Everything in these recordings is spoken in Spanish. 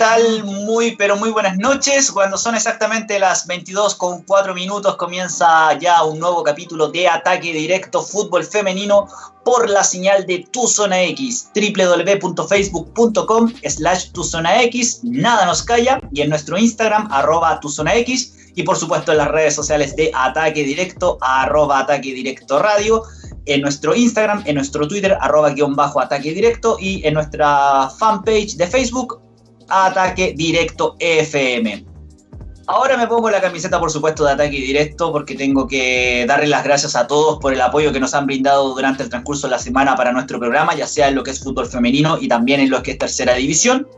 Hola, ¿qué tal? Muy, pero muy buenas noches. Cuando son exactamente las 22 con 4 minutos, comienza ya un nuevo capítulo de Ataque Directo Fútbol Femenino por la señal de Tu Zona X, www.facebook.com slash Tu Zona X, nada nos calla, y en nuestro Instagram, arroba Tu Zona X, y por supuesto en las redes sociales de Ataque Directo, arroba Ataque Directo Radio, en nuestro Instagram, en nuestro Twitter, arroba guion bajo Ataque Directo, y en nuestra fanpage de Facebook, Ataque Directo FM. Ahora me pongo la camiseta, por supuesto, de Ataque Directo porque tengo que darle las gracias a todos por el apoyo que nos han brindado durante el transcurso de la semana para nuestro programa, ya sea en lo que es fútbol femenino y también en lo que es tercera división.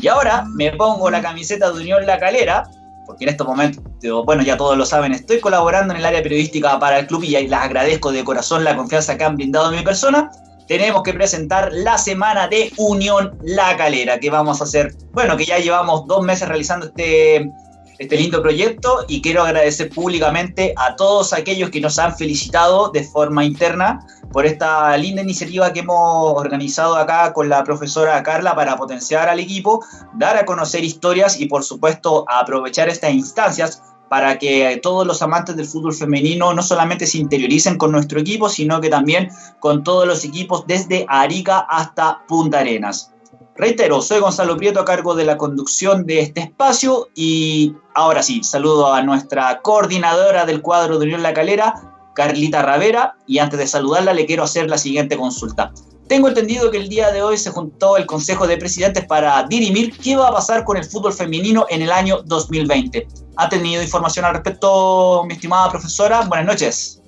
Y ahora me pongo la camiseta de Unión La Calera, porque en estos momentos, bueno, ya todos lo saben, estoy colaborando en el área periodística para el club y les agradezco de corazón la confianza que han brindado en mi persona tenemos que presentar la semana de Unión La Calera, que vamos a hacer, bueno, que ya llevamos dos meses realizando este, este lindo proyecto y quiero agradecer públicamente a todos aquellos que nos han felicitado de forma interna por esta linda iniciativa que hemos organizado acá con la profesora Carla para potenciar al equipo, dar a conocer historias y por supuesto aprovechar estas instancias para que todos los amantes del fútbol femenino no solamente se interioricen con nuestro equipo, sino que también con todos los equipos desde Arica hasta Punta Arenas. Reitero, soy Gonzalo Prieto a cargo de la conducción de este espacio y ahora sí, saludo a nuestra coordinadora del cuadro de Unión La Calera, Carlita Ravera, y antes de saludarla le quiero hacer la siguiente consulta. Tengo entendido que el día de hoy se juntó el Consejo de Presidentes para dirimir qué va a pasar con el fútbol femenino en el año 2020. ¿Ha tenido información al respecto, mi estimada profesora? Buenas noches.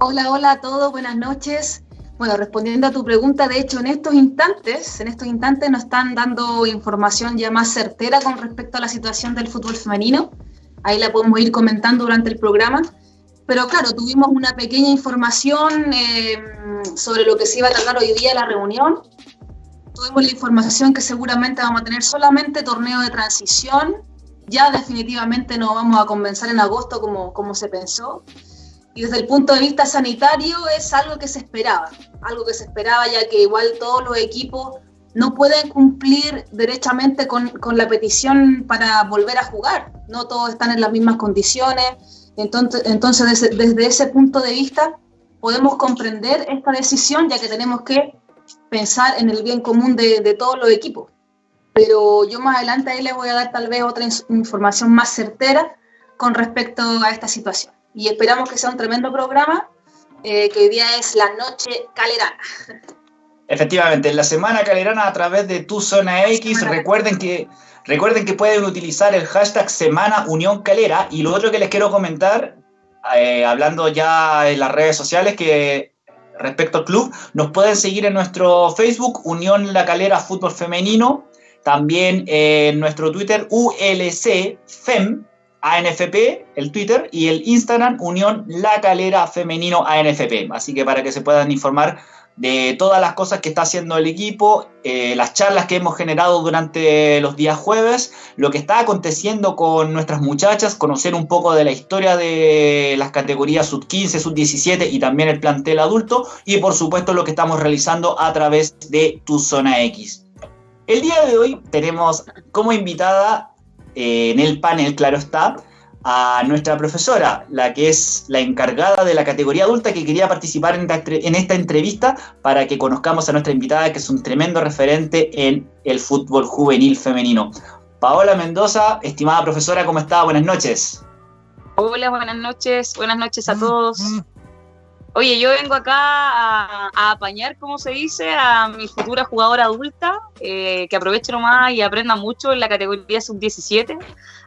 Hola, hola a todos, buenas noches. Bueno, respondiendo a tu pregunta, de hecho, en estos instantes, en estos instantes nos están dando información ya más certera con respecto a la situación del fútbol femenino. Ahí la podemos ir comentando durante el programa. Pero claro, tuvimos una pequeña información eh, sobre lo que se iba a tratar hoy día la reunión. Tuvimos la información que seguramente vamos a tener solamente torneo de transición. Ya definitivamente no vamos a comenzar en agosto como, como se pensó. Y desde el punto de vista sanitario es algo que se esperaba. Algo que se esperaba ya que igual todos los equipos no pueden cumplir derechamente con, con la petición para volver a jugar. No todos están en las mismas condiciones entonces, entonces desde, ese punto de vista podemos comprender esta decisión ya que tenemos que pensar en el bien común de, todos los equipos. Pero yo más adelante ahí les voy a dar tal vez otra información más certera con respecto a esta situación. Y esperamos que sea un tremendo programa, eh, que hoy día es la Noche Calerana. Efectivamente, en la Semana Calerana a través de Tu Zona X, recuerden que Recuerden que pueden utilizar el hashtag Semana Unión Calera y lo otro que les quiero comentar, eh, hablando ya en las redes sociales, que respecto al club, nos pueden seguir en nuestro Facebook Unión La Calera Fútbol Femenino, también en nuestro Twitter ULC FEM ANFP, el Twitter, y el Instagram Unión La Calera Femenino ANFP. Así que para que se puedan informar de todas las cosas que está haciendo el equipo, eh, las charlas que hemos generado durante los días jueves, lo que está aconteciendo con nuestras muchachas, conocer un poco de la historia de las categorías sub-15, sub-17 y también el plantel adulto y por supuesto lo que estamos realizando a través de Tu Zona X. El día de hoy tenemos como invitada eh, en el panel, claro está, a nuestra profesora, la que es la encargada de la categoría adulta que quería participar en esta entrevista para que conozcamos a nuestra invitada, que es un tremendo referente en el fútbol juvenil femenino. Paola Mendoza, estimada profesora, ¿cómo está? Buenas noches. Hola, buenas noches, buenas noches a todos. Oye, yo vengo acá a, apañar, como se dice, a mi futura jugadora adulta, eh, que aproveche nomás y aprenda mucho en la categoría sub-17.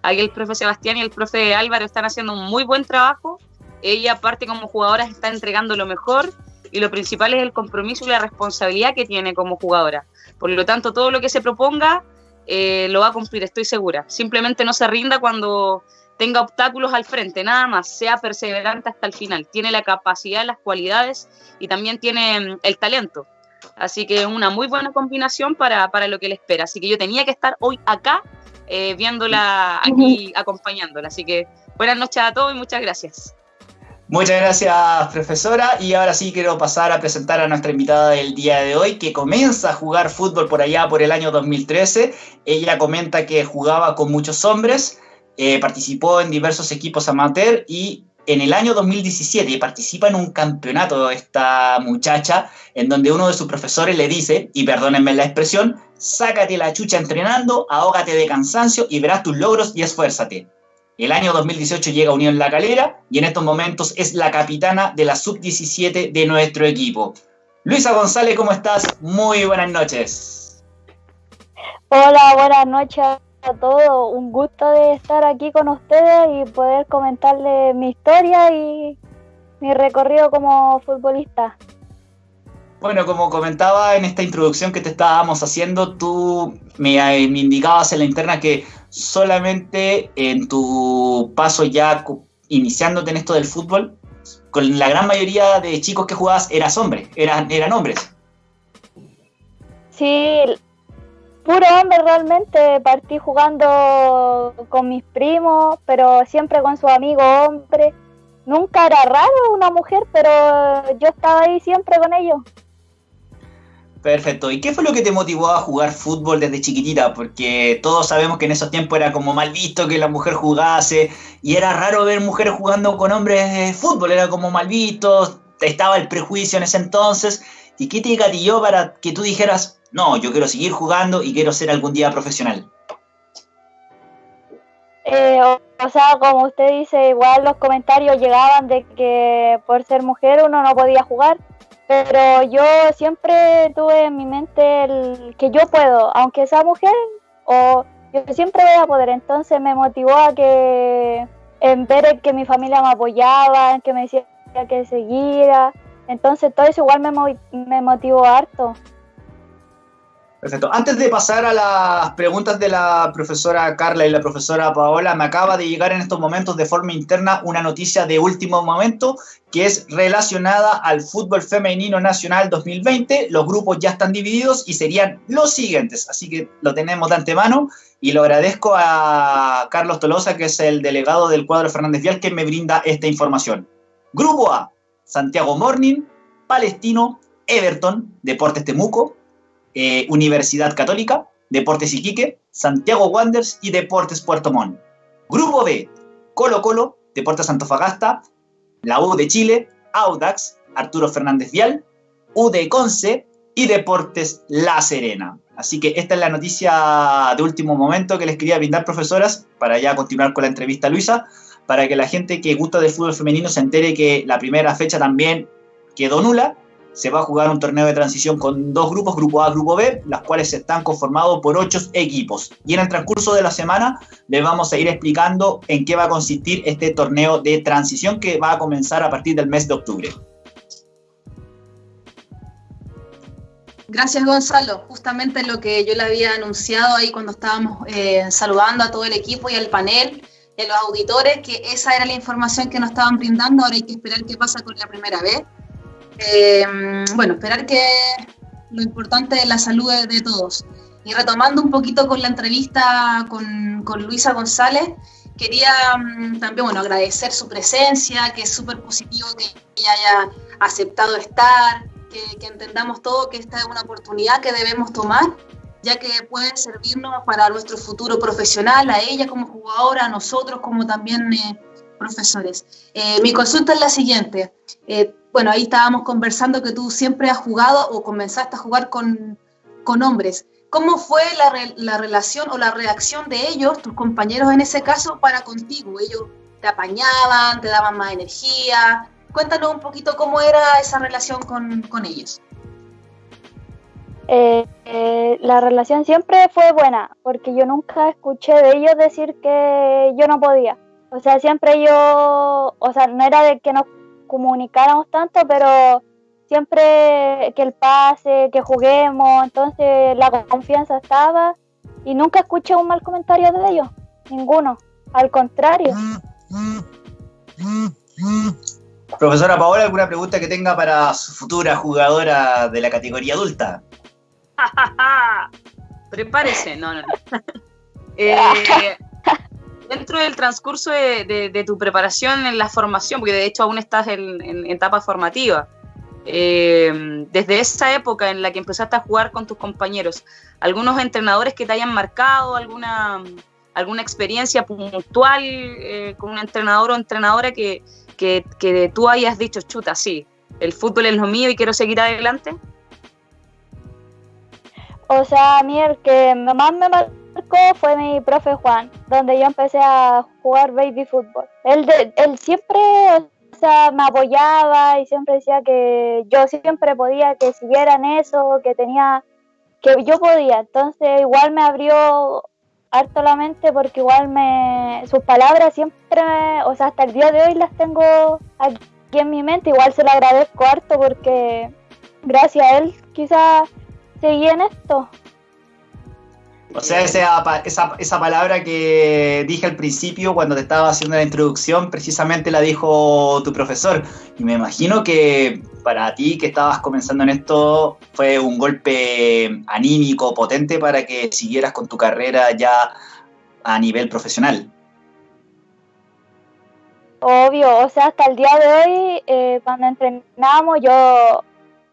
Aquí el profe Sebastián y el profe Álvaro están haciendo un muy buen trabajo. Ella, aparte como jugadora, está entregando lo mejor y lo principal es el compromiso y la responsabilidad que tiene como jugadora. Por lo tanto, todo lo que se proponga eh, lo va a cumplir, estoy segura. Simplemente no se rinda cuando tenga obstáculos al frente, nada más, sea perseverante hasta el final. Tiene la capacidad, las cualidades y también tiene mm, el talento. Así que una muy buena combinación para, lo que le espera. Así que yo tenía que estar hoy acá eh, viéndola aquí, acompañándola. Así que buenas noches a todos y muchas gracias. Muchas gracias, profesora. Y ahora sí quiero pasar a presentar a nuestra invitada del día de hoy, que comienza a jugar fútbol por allá por el año 2013. Ella comenta que jugaba con muchos hombres, eh, participó en diversos equipos amateur y en el año 2017 participa en un campeonato esta muchacha, en donde uno de sus profesores le dice, y perdónenme la expresión, sácate la chucha entrenando, ahógate de cansancio y verás tus logros y esfuérzate. El año 2018 llega a Unión La Calera y en estos momentos es la capitana de la sub-17 de nuestro equipo. Luisa González, ¿cómo estás? Muy buenas noches. Hola, buenas noches a todos. Un gusto de estar aquí con ustedes y poder comentarles mi historia y mi recorrido como futbolista. Bueno, como comentaba en esta introducción que te estábamos haciendo, tú me, me indicabas en la interna que solamente en tu paso ya iniciándote en esto del fútbol, con la gran mayoría de chicos que jugabas eras hombre, eran, eran hombres. Sí, puro hombre realmente. Partí jugando con mis primos, pero siempre con su amigo hombre. Nunca era raro una mujer, pero yo estaba ahí siempre con ellos. Perfecto. ¿Y qué fue lo que te motivó a jugar fútbol desde chiquitita? Porque todos sabemos que en esos tiempos era como mal visto que la mujer jugase y era raro ver mujeres jugando con hombres de fútbol, era como mal visto, estaba el prejuicio en ese entonces. ¿Y qué te gatilló para que tú dijeras, no, yo quiero seguir jugando y quiero ser algún día profesional? Eh, o sea, como usted dice, igual los comentarios llegaban de que por ser mujer uno no podía jugar pero yo siempre tuve en mi mente el que yo puedo, aunque sea mujer, o yo siempre voy a poder. Entonces me motivó a que en ver que mi familia me apoyaba, en que me decía que seguía. Entonces todo eso igual me, me motivó harto. Perfecto. Antes de pasar a las preguntas de la profesora Carla y la profesora Paola, me acaba de llegar en estos momentos de forma interna una noticia de último momento que es relacionada al fútbol femenino nacional 2020. Los grupos ya están divididos y serían los siguientes, así que lo tenemos de antemano y lo agradezco a Carlos Tolosa, que es el delegado del cuadro Fernández Vial, que me brinda esta información. Grupo A, Santiago Morning, Palestino, Everton, Deportes Temuco, eh, Universidad Católica, Deportes Iquique, Santiago Wanderers y Deportes Puerto Montt. Grupo B, Colo Colo, Deportes Antofagasta, la U de Chile, Audax, Arturo Fernández Vial, U de Conce y Deportes La Serena. Así que esta es la noticia de último momento que les quería brindar, profesoras, para ya continuar con la entrevista Luisa, para que la gente que gusta del fútbol femenino se entere que la primera fecha también quedó nula se va a jugar un torneo de transición con dos grupos, grupo A, grupo B, las cuales están conformados por ocho equipos. Y en el transcurso de la semana les vamos a ir explicando en qué va a consistir este torneo de transición que va a comenzar a partir del mes de octubre. Gracias Gonzalo, justamente lo que yo le había anunciado ahí cuando estábamos eh, saludando a todo el equipo y al panel y a los auditores, que esa era la información que nos estaban brindando, ahora hay que esperar qué pasa con la primera vez eh, bueno, esperar que lo importante es la salud de, todos. Y retomando un poquito con la entrevista con, Luisa González, quería mm, también bueno, agradecer su presencia, que es súper positivo que ella haya aceptado estar, que, entendamos todo que esta es una oportunidad que debemos tomar, ya que puede servirnos para nuestro futuro profesional, a ella como jugadora, a nosotros como también eh, profesores. Eh, mi consulta es la siguiente. Bueno, ahí estábamos conversando que tú siempre has jugado o comenzaste a jugar con, con hombres. ¿Cómo fue la, la, relación o la reacción de ellos, tus compañeros en ese caso, para contigo? ¿Ellos te apañaban, te daban más energía? Cuéntanos un poquito cómo era esa relación con, con ellos. Eh, eh, la relación siempre fue buena, porque yo nunca escuché de ellos decir que yo no podía. O sea, siempre yo, o sea, no era de que nos comunicáramos tanto, pero siempre que el pase, que juguemos, entonces la confianza estaba y nunca escuché un mal comentario de ellos, ninguno, al contrario. Profesora Paola, ¿alguna pregunta que tenga para su futura jugadora de la categoría adulta? Prepárese, no, no, no. Eh, dentro del transcurso de, tu preparación en la formación, porque de hecho aún estás en, etapa formativa, eh, desde esa época en la que empezaste a jugar con tus compañeros, algunos entrenadores que te hayan marcado, alguna, alguna experiencia puntual eh, con un entrenador o entrenadora que, que, que tú hayas dicho, chuta, sí, el fútbol es lo mío y quiero seguir adelante? O sea, a que más me marcó fue mi profe Juan, donde yo empecé a jugar baby fútbol. Él, él siempre o sea, me apoyaba y siempre decía que yo siempre podía, que siguieran eso, que tenía, que yo podía. Entonces igual me abrió harto la mente porque igual me, sus palabras siempre, o sea, hasta el día de hoy las tengo aquí en mi mente. Igual se lo agradezco harto porque gracias a él quizás seguí en esto. O sea, esa, esa, esa, palabra que dije al principio cuando te estaba haciendo la introducción, precisamente la dijo tu profesor. Y me imagino que para ti que estabas comenzando en esto fue un golpe anímico, potente para que siguieras con tu carrera ya a nivel profesional. Obvio, o sea, hasta el día de hoy, eh, cuando entrenamos, yo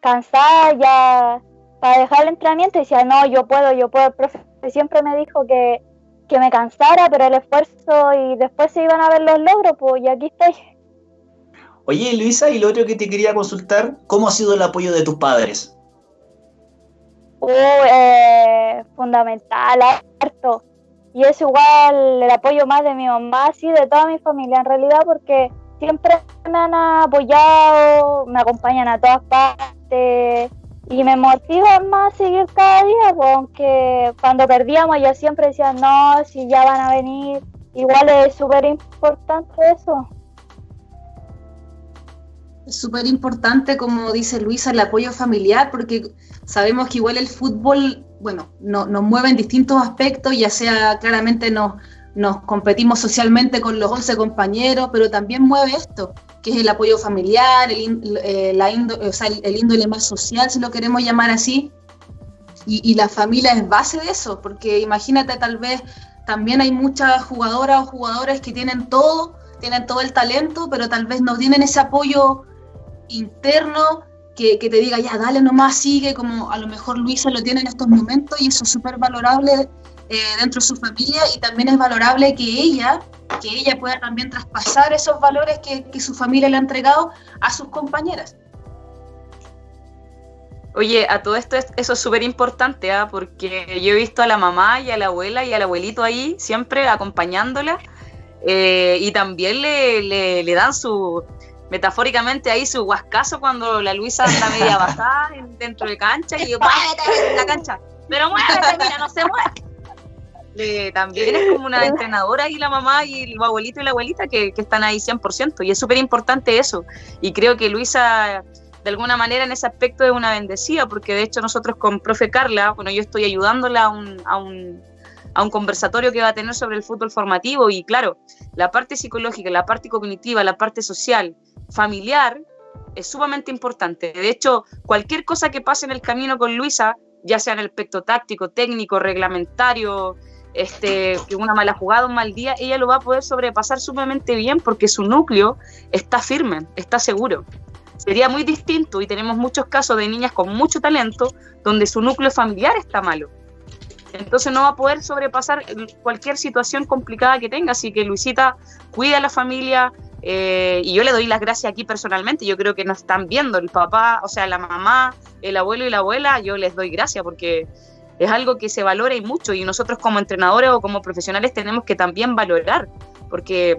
cansada ya para dejar el entrenamiento decía, no, yo puedo, yo puedo. Profe siempre me dijo que, que me cansara, pero el esfuerzo y después se iban a ver los logros, pues y aquí estoy. Oye, Luisa, y lo otro que te quería consultar, ¿cómo ha sido el apoyo de tus padres? Uh, eh, fundamental, harto. Y es igual el apoyo más de mi mamá, sí, de toda mi familia en realidad, porque siempre me han apoyado, me acompañan a todas partes y me motivan más seguir cada día, aunque cuando perdíamos yo siempre decía, no, si ya van a venir, igual es súper importante eso. Es súper importante, como dice Luisa, el apoyo familiar, porque sabemos que igual el fútbol, bueno, no, nos mueve en distintos aspectos, ya sea claramente nos, nos competimos socialmente con los 11 compañeros, pero también mueve esto, que es el apoyo familiar, el, eh, la o sea, el, índole más social, si lo queremos llamar así. Y, y, la familia es base de eso, porque imagínate, tal vez también hay muchas jugadoras o jugadores que tienen todo, tienen todo el talento, pero tal vez no tienen ese apoyo interno que, que te diga, ya, dale nomás, sigue, como a lo mejor Luisa lo tiene en estos momentos, y eso es súper valorable eh, dentro de su familia y también es valorable que ella, que ella pueda también traspasar esos valores que, que su familia le ha entregado a sus compañeras. Oye, a todo esto eso es súper importante, ¿ah? porque yo he visto a la mamá y a la abuela y al abuelito ahí siempre acompañándola eh, y también le, le, dan su, metafóricamente ahí su huascazo cuando la Luisa anda media bajada dentro de cancha y yo, muévete la cancha, pero muévete, mira, no se mueve también es como una entrenadora y la mamá y el abuelito y la abuelita que, están ahí 100% y es súper importante eso. Y creo que Luisa de alguna manera en ese aspecto es una bendecida porque de hecho nosotros con profe Carla, bueno, yo estoy ayudándola a un, a un, a un conversatorio que va a tener sobre el fútbol formativo y claro, la parte psicológica, la parte cognitiva, la parte social, familiar, es sumamente importante. De hecho, cualquier cosa que pase en el camino con Luisa, ya sea en el aspecto táctico, técnico, reglamentario, este, que una mala jugada, un mal día, ella lo va a poder sobrepasar sumamente bien porque su núcleo está firme, está seguro. Sería muy distinto y tenemos muchos casos de niñas con mucho talento donde su núcleo familiar está malo. Entonces no va a poder sobrepasar cualquier situación complicada que tenga. Así que Luisita cuida a la familia eh, y yo le doy las gracias aquí personalmente. Yo creo que nos están viendo el papá, o sea, la mamá, el abuelo y la abuela. Yo les doy gracias porque es algo que se valora y mucho y nosotros como entrenadores o como profesionales tenemos que también valorar, porque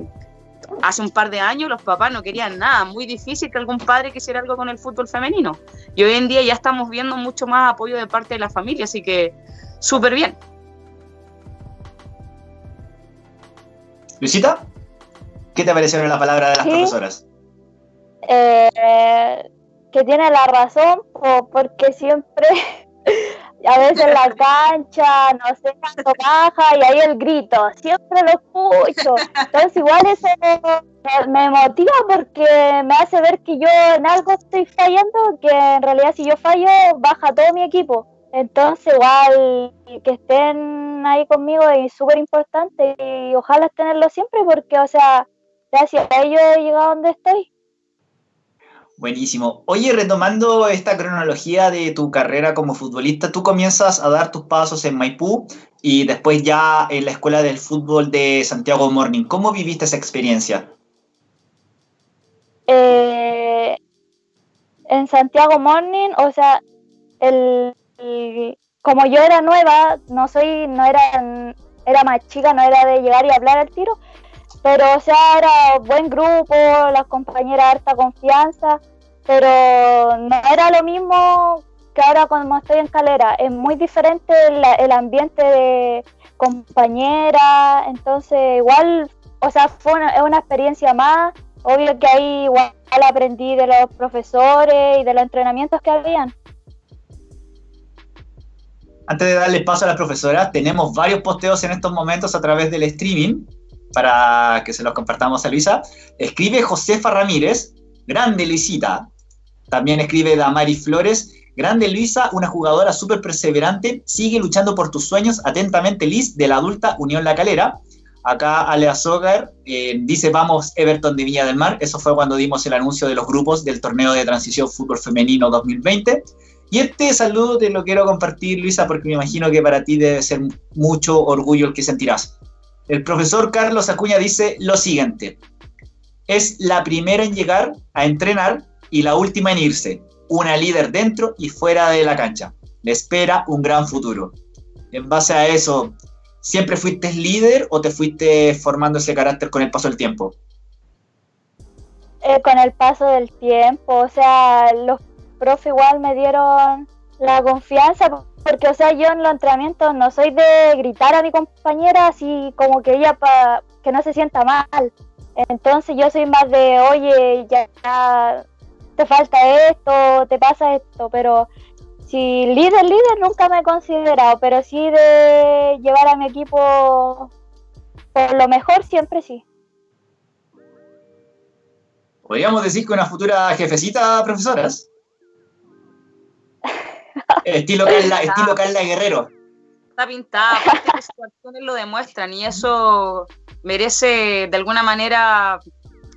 hace un par de años los papás no querían nada, muy difícil que algún padre quisiera algo con el fútbol femenino. Y hoy en día ya estamos viendo mucho más apoyo de parte de la familia, así que súper bien. Luisita, ¿qué te parecieron la palabra de las profesoras? Eh, que tiene la razón, porque siempre a veces la cancha, no sé cuánto baja y ahí el grito, siempre lo escucho. Entonces igual eso me, motiva porque me hace ver que yo en algo estoy fallando, que en realidad si yo fallo baja todo mi equipo. Entonces igual que estén ahí conmigo es súper importante y ojalá tenerlo siempre porque, o sea, gracias a ellos he llegado donde estoy. Buenísimo. Oye, retomando esta cronología de tu carrera como futbolista, tú comienzas a dar tus pasos en Maipú y después ya en la Escuela del Fútbol de Santiago Morning. ¿Cómo viviste esa experiencia? Eh, en Santiago Morning, o sea, el, como yo era nueva, no soy, no era, era más chica, no era de llegar y hablar al tiro, pero o sea, era buen grupo, las compañeras harta confianza, pero no era lo mismo que ahora cuando estoy en Calera, es muy diferente el, ambiente de compañera, entonces igual, o sea, fue es una experiencia más, obvio que ahí igual aprendí de los profesores y de los entrenamientos que habían. Antes de darle paso a las profesoras, tenemos varios posteos en estos momentos a través del streaming para que se los compartamos a Luisa. Escribe Josefa Ramírez, grande Luisita. También escribe Damari Flores, grande Luisa, una jugadora súper perseverante, sigue luchando por tus sueños, atentamente Liz, de la adulta Unión La Calera. Acá Alea Sogar eh, dice vamos Everton de Villa del Mar. Eso fue cuando dimos el anuncio de los grupos del torneo de transición fútbol femenino 2020. Y este saludo te lo quiero compartir, Luisa, porque me imagino que para ti debe ser mucho orgullo el que sentirás. El profesor Carlos Acuña dice lo siguiente. Es la primera en llegar a entrenar y la última en irse. Una líder dentro y fuera de la cancha. Le espera un gran futuro. En base a eso, ¿Siempre fuiste líder o te fuiste formando ese carácter con el paso del tiempo? Eh, con el paso del tiempo, o sea, los profes igual me dieron la confianza, porque, o sea, yo en los entrenamientos no soy de gritar a mi compañera así como que ella para que no se sienta mal. Entonces yo soy más de, oye, ya te falta esto, te pasa esto, pero Sí, líder, líder nunca me he considerado, pero sí de llevar a mi equipo por lo mejor siempre sí. ¿Podríamos decir que una futura jefecita, profesoras? Estilo, Carla, estilo Carla Guerrero. Está pintada, aparte que sus acciones lo demuestran y eso merece de alguna manera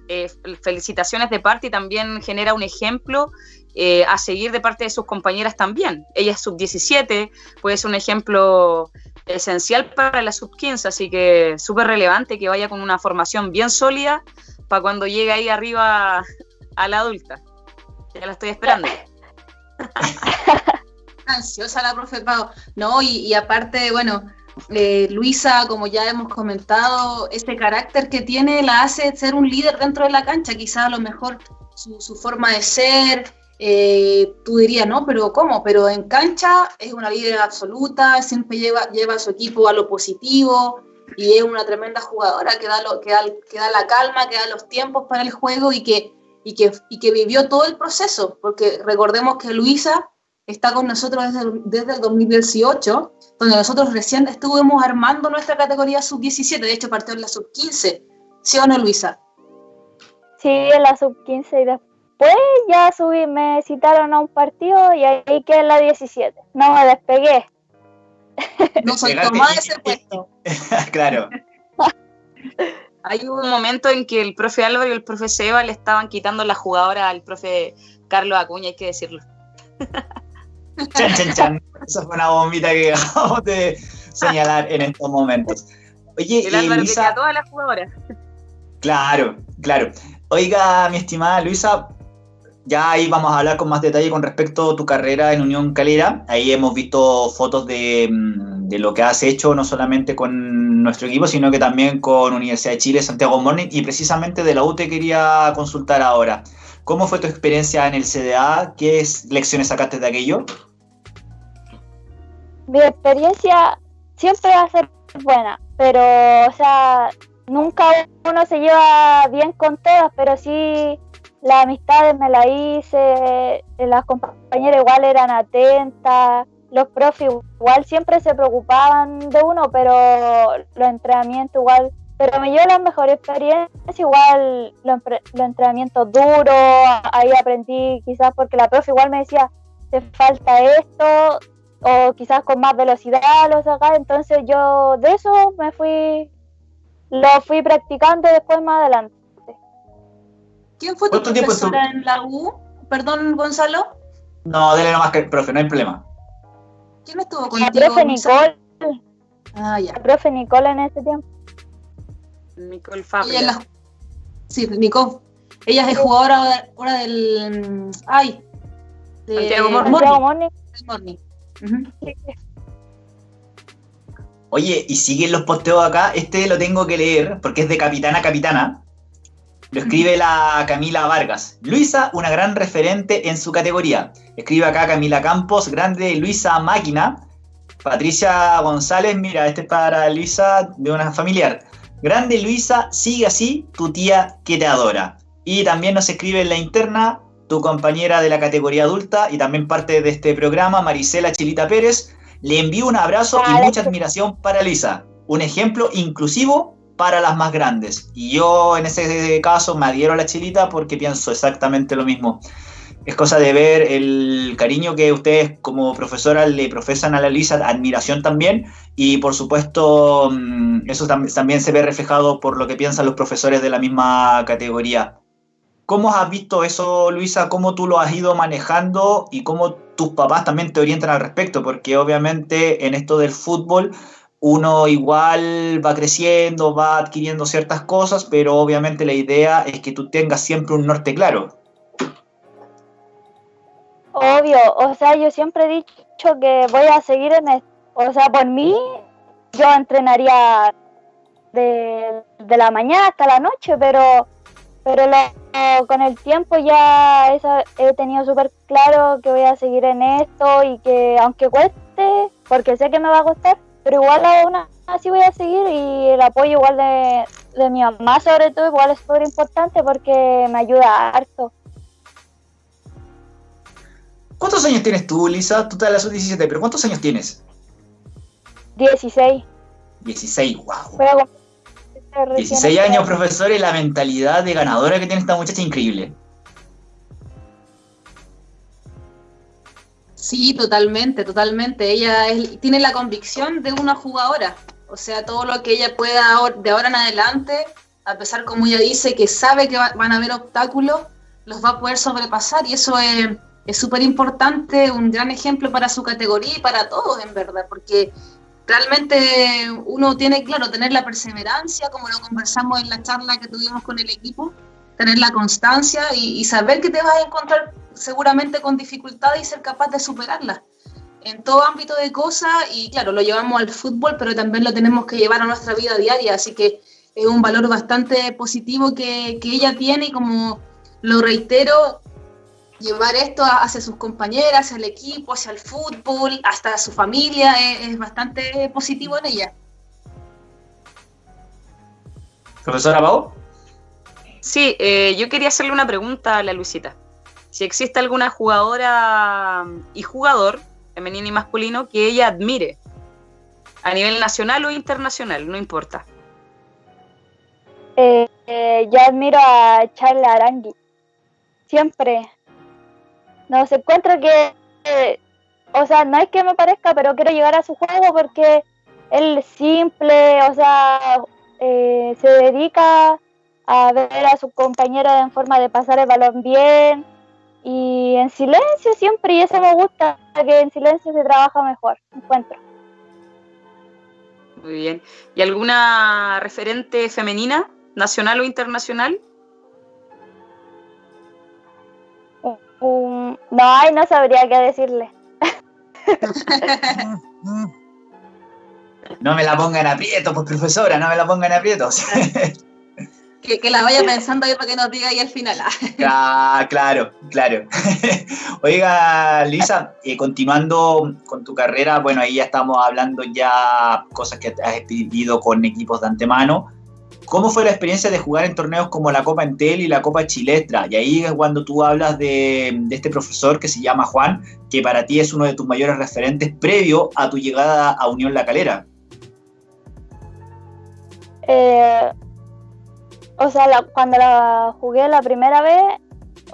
eh, felicitaciones de parte y también genera un ejemplo eh, a seguir de parte de sus compañeras también. Ella es sub-17, puede ser un ejemplo esencial para la sub-15, así que súper relevante que vaya con una formación bien sólida para cuando llegue ahí arriba a la adulta. Ya la estoy esperando. Ansiosa la profe Pau. No, y, aparte, bueno, eh, Luisa, como ya hemos comentado, ese carácter que tiene la hace ser un líder dentro de la cancha. Quizá a lo mejor su, su forma de ser, eh, tú dirías, no, pero ¿cómo? Pero en cancha es una líder absoluta, siempre lleva, lleva a su equipo a lo positivo y es una tremenda jugadora que da, lo, que da, que da la calma, que da los tiempos para el juego y que, y, que, y que vivió todo el proceso, porque recordemos que Luisa está con nosotros desde, desde el 2018, donde nosotros recién estuvimos armando nuestra categoría sub-17, de hecho partió en la sub-15, ¿sí o no, Luisa? Sí, en la sub-15 y después ya subí, me citaron a un partido y ahí quedé en la 17. No me despegué. No soy tomada ese puesto. claro. Hay un momento en que el profe Álvaro y el profe Seba le estaban quitando la jugadora al profe Carlos Acuña, hay que decirlo. Chan, chan, chan. Esa fue una bombita que acabamos de señalar en estos momentos. Oye, el Álvaro que a todas las jugadoras. Claro, claro. Oiga, mi estimada Luisa, ya ahí vamos a hablar con más detalle con respecto a tu carrera en Unión Calera. Ahí hemos visto fotos de, mm, de, lo que has hecho, no solamente con nuestro equipo, sino que también con Universidad de Chile, Santiago Morning, y precisamente de la U te quería consultar ahora. ¿Cómo fue tu experiencia en el CDA? ¿Qué lecciones sacaste de aquello? Mi experiencia siempre va a ser buena, pero, o sea, nunca uno se lleva bien con todas, pero sí las amistades me las hice, las compañeras igual eran atentas, los profes igual siempre se preocupaban de uno, pero los entrenamientos igual, pero me llevo las mejores experiencias, igual los, entrenamientos duros, ahí aprendí quizás porque la profe igual me decía, te falta esto, o quizás con más velocidad lo sacar, entonces yo de eso me fui, lo fui practicando después más adelante. ¿Quién fue tu profesora en la U? Perdón, Gonzalo. No, dele nomás que profe, no hay problema. ¿Quién estuvo contigo? La profe Nicole. Ah, ya. La profe Nicole en ese tiempo. Nicole Fabio. Sí, Nicole. Ella es jugadora ahora del. Ay. De... Santiago Morning. Morning. Oye, y siguen los posteos acá. Este lo tengo que leer porque es de capitana capitana. Lo escribe la Camila Vargas. Luisa, una gran referente en su categoría. Escribe acá Camila Campos, grande Luisa Máquina. Patricia González, mira, este es para Luisa de una familiar. Grande Luisa, sigue así, tu tía que te adora. Y también nos escribe en la interna tu compañera de la categoría adulta y también parte de este programa, Marisela Chilita Pérez. Le envío un abrazo y mucha admiración para Luisa. Un ejemplo inclusivo para las más grandes. Y yo en ese caso me adhiero a la Chilita porque pienso exactamente lo mismo. Es cosa de ver el cariño que ustedes como profesora le profesan a la Luisa, admiración también, y por supuesto mm, eso también se ve reflejado por lo que piensan los profesores de la misma categoría. ¿Cómo has visto eso, Luisa? ¿Cómo tú lo has ido manejando y cómo tus papás también te orientan al respecto? Porque obviamente en esto del fútbol uno igual va creciendo, va adquiriendo ciertas cosas, pero obviamente la idea es que tú tengas siempre un norte claro. Obvio, o sea, yo siempre he dicho que voy a seguir en esto. O sea, por mí, yo entrenaría de, de la mañana hasta la noche, pero pero con el tiempo ya he tenido súper claro que voy a seguir en esto y que aunque cueste, porque sé que me va a costar, pero igual aún así voy a seguir y el apoyo igual de, de mi mamá sobre todo igual es súper importante porque me ayuda harto. ¿Cuántos años tienes tú, Lisa? Tú te la sub-17, pero ¿cuántos años tienes? 16. 16, wow. 16 años, profesor, y la mentalidad de ganadora que tiene esta muchacha increíble. Sí, totalmente, totalmente. Ella tiene la convicción de una jugadora. O sea, todo lo que ella pueda de ahora en adelante, a pesar como ella dice, que sabe que van a haber obstáculos, los va a poder sobrepasar. Y eso es súper importante, un gran ejemplo para su categoría y para todos, en verdad, porque realmente uno tiene, claro, tener la perseverancia, como lo conversamos en la charla que tuvimos con el equipo, tener la constancia y, saber que te vas a encontrar seguramente con dificultades y ser capaz de superarlas en todo ámbito de cosas y claro, lo llevamos al fútbol, pero también lo tenemos que llevar a nuestra vida diaria, así que es un valor bastante positivo que, que ella tiene y como lo reitero, llevar esto hacia sus compañeras, hacia el equipo, hacia el fútbol, hasta su familia, es, bastante positivo en ella. Profesora Pau. Sí, eh, yo quería hacerle una pregunta a la Luisita. Si existe alguna jugadora y jugador, femenino y masculino, que ella admire, a nivel nacional o internacional, no importa. Eh, eh, yo admiro a Charles Arangui. Siempre, no, se encuentra que, o sea, no es que me parezca, pero quiero llegar a su juego porque él simple, o sea, eh, se dedica a ver a su compañera en forma de pasar el balón bien y en silencio siempre, y eso me gusta, que en silencio se trabaja mejor, encuentro. Muy bien. ¿Y alguna referente femenina, nacional o internacional? No, ay, no sabría qué decirle. no me la pongan aprieto, pues profesora, no me la pongan aprieto. que, que, la vaya pensando ahí para que nos diga ahí al final. ah, claro, claro. Oiga, Lisa, eh, continuando con tu carrera, bueno, ahí ya estamos hablando ya cosas que has vivido con equipos de antemano. ¿Cómo fue la experiencia de jugar en torneos como la Copa Entel y la Copa Chilestra? Y ahí es cuando tú hablas de, este profesor que se llama Juan, que para ti es uno de tus mayores referentes previo a tu llegada a Unión La Calera. Eh, o sea, cuando la jugué la primera vez,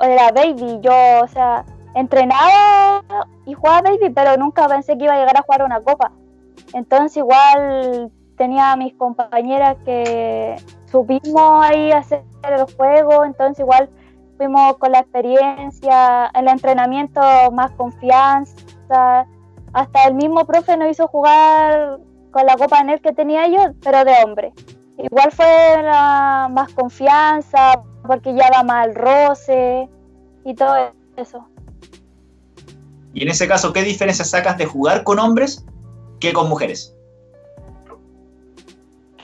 era baby, yo, o sea, entrenaba y jugaba baby, pero nunca pensé que iba a llegar a jugar una copa. Entonces igual tenía a mis compañeras que supimos ahí hacer el juego, entonces igual fuimos con la experiencia, el entrenamiento más confianza, hasta el mismo profe nos hizo jugar con la copa en el que tenía yo, pero de hombre. Igual fue más confianza, porque ya va mal roce y todo eso. Y en ese caso, ¿qué diferencia sacas de jugar con hombres que con mujeres?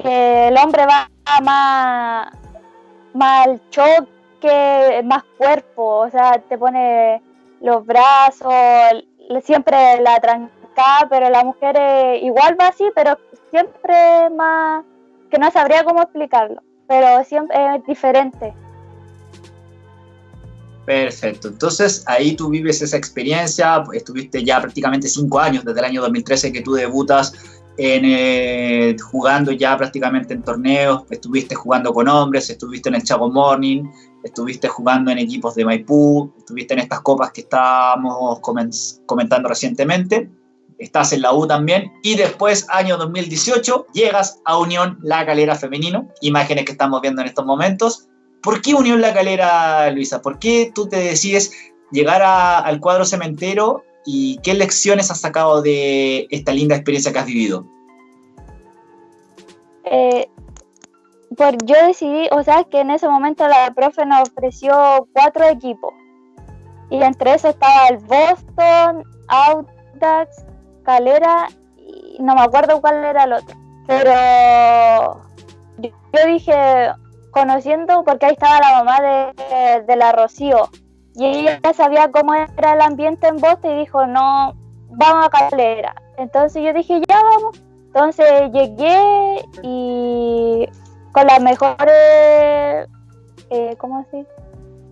Que el hombre va más, más al choque, más cuerpo, o sea, te pone los brazos, siempre la trancada, pero la mujer igual va así, pero siempre más, que no sabría cómo explicarlo, pero siempre es diferente. Perfecto. Entonces ahí tú vives esa experiencia, estuviste ya prácticamente cinco años, desde el año 2013 que tú debutas en, eh, jugando ya prácticamente en torneos, estuviste jugando con hombres, estuviste en el Chago Morning, estuviste jugando en equipos de Maipú, estuviste en estas copas que estábamos comentando recientemente, estás en la U también, y después, año 2018, llegas a Unión La Calera Femenino, imágenes que estamos viendo en estos momentos, ¿Por qué Unión La Calera, Luisa? ¿Por qué tú te decides llegar al cuadro cementero y qué lecciones has sacado de esta linda experiencia que has vivido? Eh, por, yo decidí, o sea, que en ese momento la profe nos ofreció cuatro equipos. Y entre esos estaba el Boston, Audax, Calera y no me acuerdo cuál era el otro. Pero yo dije, conociendo, porque ahí estaba la mamá de, la Rocío, y ella sabía cómo era el ambiente en Boston y dijo, no, vamos a Calera. Entonces yo dije, ya vamos. Entonces llegué y con las mejores, eh, ¿cómo así?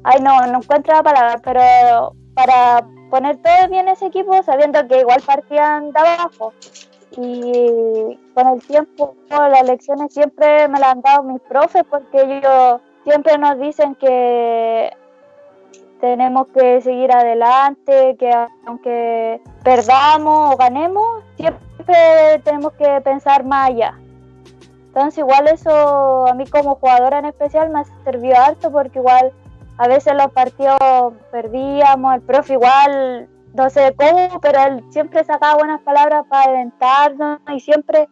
Ay, no, no encuentro la palabra, pero para poner todo bien ese equipo, sabiendo que igual partían de abajo y con el tiempo las lecciones siempre me las han dado mis profes porque ellos siempre nos dicen que tenemos que seguir adelante, que aunque perdamos o ganemos, siempre tenemos que pensar más allá. Entonces igual eso a mí como jugadora en especial me servido harto porque igual a veces los partidos perdíamos, el profe igual no sé cómo, pero él siempre sacaba buenas palabras para alentarnos y siempre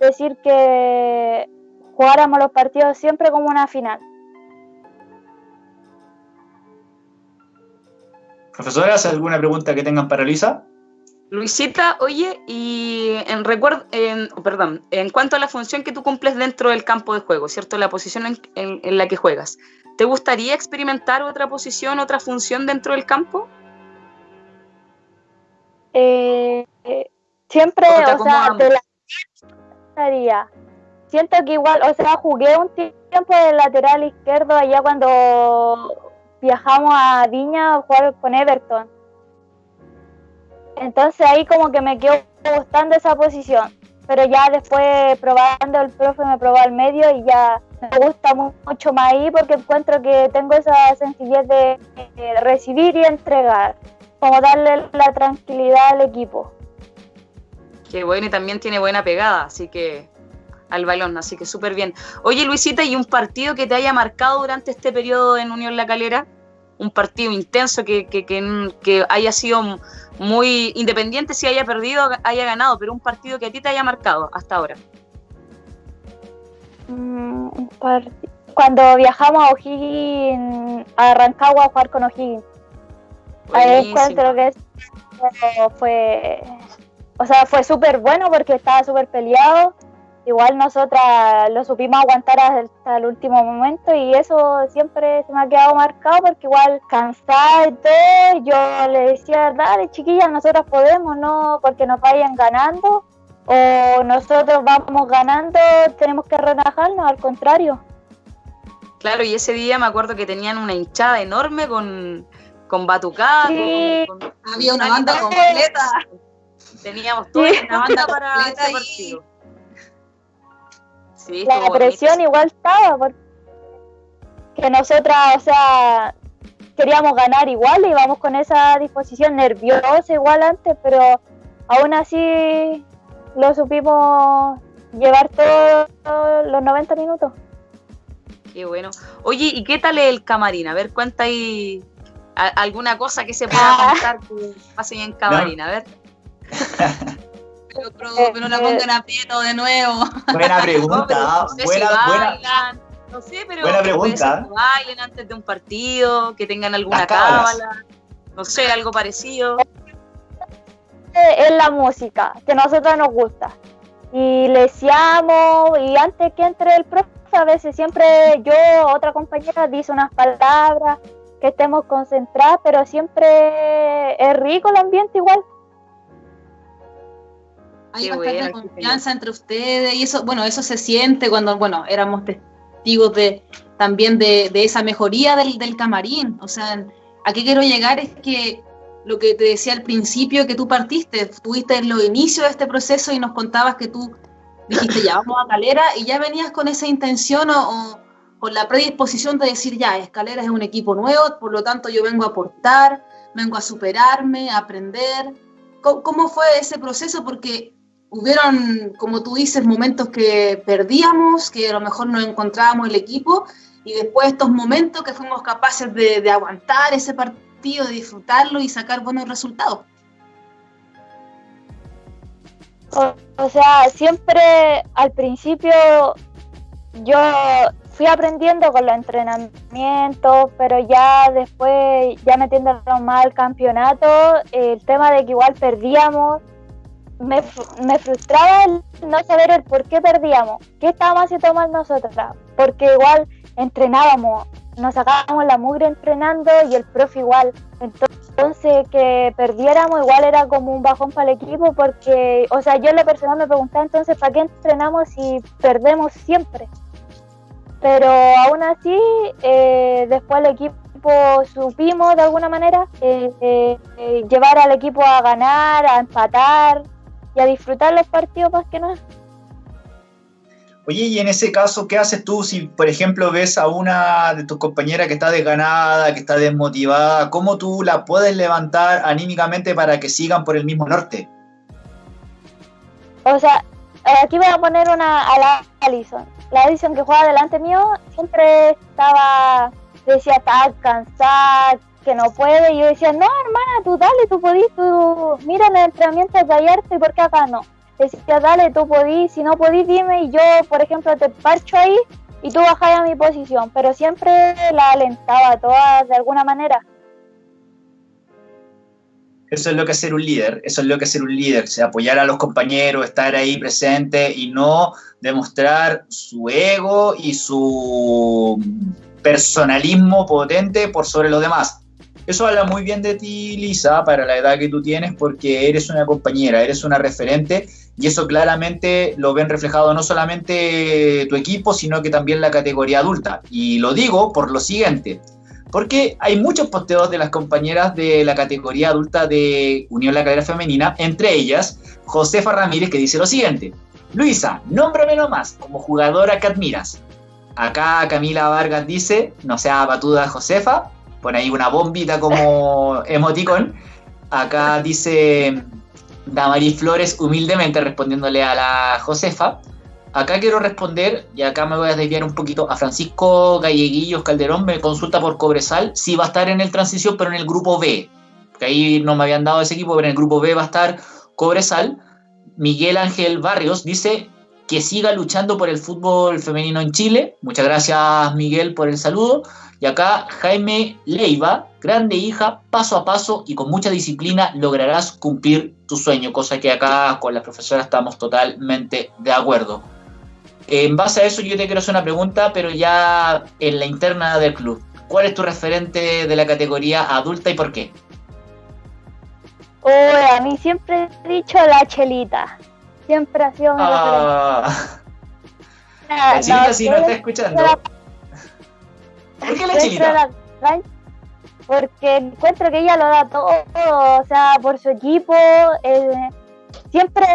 decir que jugáramos los partidos siempre como una final. Profesoras, ¿alguna pregunta que tengan para Luisa? Luisita, oye, y en recuerdo, en, perdón, en cuanto a la función que tú cumples dentro del campo de juego, ¿cierto? La posición en la que juegas, ¿te gustaría experimentar otra posición, otra función dentro del campo? Eh, siempre, o sea, de la siento que igual, o sea, jugué un tiempo de lateral izquierdo allá cuando viajamos a Viña a jugar con Everton. Entonces ahí como que me quedó gustando esa posición. Pero ya después probando el profe me probó al medio y ya me gusta mucho más ahí porque encuentro que tengo esa sencillez de recibir y entregar como darle la tranquilidad al equipo. Qué bueno, y también tiene buena pegada, así que al balón, así que súper bien. Oye, Luisita, ¿y un partido que te haya marcado durante este periodo en Unión La Calera? Un partido intenso que, que, que, haya sido muy independiente, si haya perdido, haya ganado, pero un partido que a ti te haya marcado hasta ahora. Mm, cuando viajamos a O'Higgins, a Rancagua a jugar con O'Higgins. Ahí encuentro que fue, o sea, fue súper bueno porque estaba súper peleado. Igual nosotras lo supimos aguantar hasta el último momento y eso siempre se me ha quedado marcado porque igual cansada y todo, yo le decía, dale chiquillas, nosotros podemos, no porque nos vayan ganando o nosotros vamos ganando, tenemos que relajarnos, al contrario. Claro, y ese día me acuerdo que tenían una hinchada enorme con, con batucada. Había una banda completa. Teníamos toda una banda para este partido. Sí, la presión igual estaba, porque nosotras, o sea, queríamos ganar igual, íbamos con esa disposición nerviosa igual antes, pero aún así lo supimos llevar todos los 90 minutos. Qué bueno. Oye, ¿y qué tal el camarín? A ver, cuenta ahí alguna cosa que se pueda ah. contar que pase en camarín, a ver. pero, no la pongan aprieto de nuevo. Buena pregunta. no, buena, buena. no sé, pero buena pregunta. Que bailen antes de un partido, que tengan alguna cábala, no sé, algo parecido. Es la música que a nosotros nos gusta. Y le y antes que entre el profe, a veces siempre yo, otra compañera, dice unas palabras, que estemos concentradas, pero siempre es rico el ambiente igual hay bastante confianza entre ustedes y eso, bueno, eso se siente cuando, bueno, éramos testigos de también de, esa mejoría del, del, camarín. O sea, a qué quiero llegar es que lo que te decía al principio que tú partiste, tuviste en los inicios de este proceso y nos contabas que tú dijiste ya vamos a Calera y ya venías con esa intención o, con la predisposición de decir ya, Escalera es un equipo nuevo, por lo tanto yo vengo a aportar, vengo a superarme, a aprender. cómo fue ese proceso? Porque hubieron, como tú dices, momentos que perdíamos, que a lo mejor no encontrábamos el equipo, y después estos momentos que fuimos capaces de, aguantar ese partido, de disfrutarlo y sacar buenos resultados. O, sea, siempre al principio yo fui aprendiendo con los entrenamientos, pero ya después, ya metiéndonos más al campeonato, el tema de que igual perdíamos, me, me, frustraba el no saber el por qué perdíamos, qué estábamos haciendo mal nosotras, porque igual entrenábamos, nos sacábamos la mugre entrenando y el profe igual. Entonces que perdiéramos igual era como un bajón para el equipo porque, o sea, yo en lo personal me preguntaba entonces, ¿para qué entrenamos si perdemos siempre? Pero aún así, eh, después el equipo supimos de alguna manera eh, eh, llevar al equipo a ganar, a empatar, y a disfrutar los partidos más que nada. Oye, y en ese caso, ¿qué haces tú si, por ejemplo, ves a una de tus compañeras que está desganada, que está desmotivada? ¿Cómo tú la puedes levantar anímicamente para que sigan por el mismo norte? O sea, aquí voy a poner una a la Alison. La Alison que juega delante mío siempre estaba, decía, está cansada, que no puede. Y yo decía, no, hermana, tú dale, tú podís, tú mira el entrenamiento de y por qué acá no. Decía, dale, tú podís, si no podís, dime y yo, por ejemplo, te parcho ahí y tú bajas a mi posición. Pero siempre la alentaba todas de alguna manera. Eso es lo que es ser un líder, eso es lo que es ser un líder, apoyar a los compañeros, estar ahí presente y no demostrar su ego y su personalismo potente por sobre los demás. Eso habla muy bien de ti, Lisa, para la edad que tú tienes, porque eres una compañera, eres una referente, y eso claramente lo ven reflejado no solamente tu equipo, sino que también la categoría adulta. Y lo digo por lo siguiente, porque hay muchos posteos de las compañeras de la categoría adulta de Unión La Cadera Femenina, entre ellas Josefa Ramírez, que dice lo siguiente. Luisa, nómbrame nomás como jugadora que admiras. Acá Camila Vargas dice, no sea batuda Josefa, pone ahí una bombita como emoticón. Acá dice Damaris Flores humildemente respondiéndole a la Josefa. Acá quiero responder, y acá me voy a desviar un poquito, a Francisco Galleguillos Calderón, me consulta por Cobresal, sí va a estar en el transición, pero en el grupo B, que ahí no me habían dado ese equipo, pero en el grupo B va a estar Cobresal. Miguel Ángel Barrios dice que siga luchando por el fútbol femenino en Chile. Muchas gracias Miguel por el saludo. Y acá Jaime Leiva, grande hija, paso a paso y con mucha disciplina lograrás cumplir tu sueño, cosa que acá con la profesora estamos totalmente de acuerdo. En base a eso yo te quiero hacer una pregunta, pero ya en la interna del club. ¿Cuál es tu referente de la categoría adulta y por qué? Oh, a mí siempre he dicho la chelita. Siempre ha sido mi ah. La chelita si no está escuchando. ¿Por qué la chilita? porque encuentro que ella lo da todo, o sea, por su equipo, eh, siempre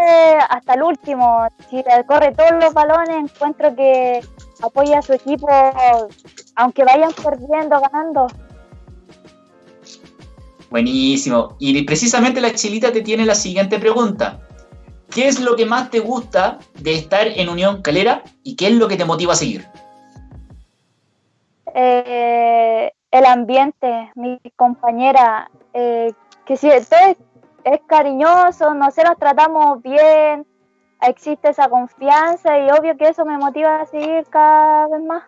hasta el último, si corre todos los balones, encuentro que apoya a su equipo, aunque vayan perdiendo, ganando. Buenísimo. Y precisamente la Chilita te tiene la siguiente pregunta. ¿Qué es lo que más te gusta de estar en Unión Calera y qué es lo que te motiva a seguir? Eh, el ambiente, mi compañera, eh, que si todo es, cariñoso, no se nos tratamos bien, existe esa confianza y obvio que eso me motiva a seguir cada vez más.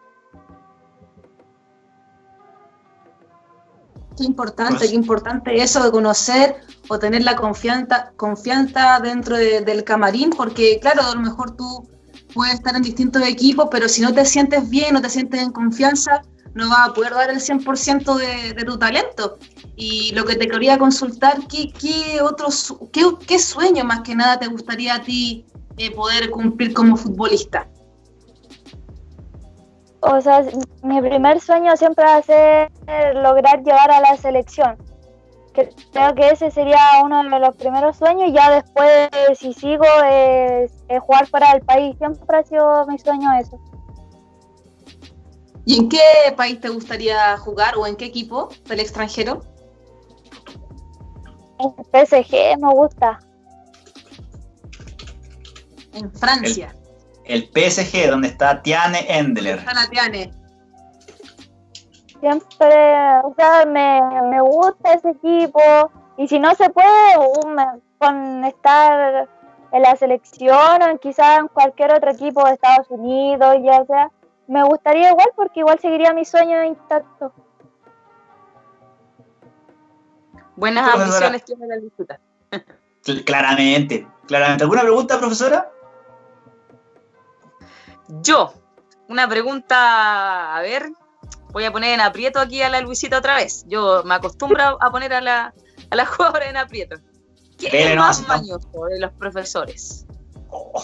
Qué importante, pues qué importante eso de conocer o tener la confianza, confianza dentro del camarín, porque claro, a lo mejor tú puedes estar en distintos equipos, pero si no te sientes bien, no te sientes en confianza, no vas a poder dar el 100% de, de tu talento. Y lo que te quería consultar, ¿qué, qué otros, qué, qué sueño más que nada te gustaría a ti eh, poder cumplir como futbolista? O sea, mi primer sueño siempre va a ser lograr llegar a la selección. Creo que ese sería uno de los primeros sueños y ya después, si sigo, es, jugar para el país. Siempre ha sido mi sueño eso. ¿Y en qué país te gustaría jugar o en qué equipo del extranjero? En PSG me gusta. En Francia. El, PSG, donde está Tiane Endler. Está la Tiane. Siempre, o sea, me, me gusta ese equipo. Y si no se puede, con estar en la selección o quizás en cualquier otro equipo de Estados Unidos, ya sea, me gustaría igual porque igual seguiría mi sueño intacto. Buenas ambiciones tiene la disputa. Claramente, claramente. ¿Alguna pregunta, profesora? Yo, una pregunta, a ver, voy a poner en aprieto aquí a la Luisita otra vez. Yo me acostumbro a poner a la, a la jugadora en aprieto. ¿Quién es más mañoso de los profesores?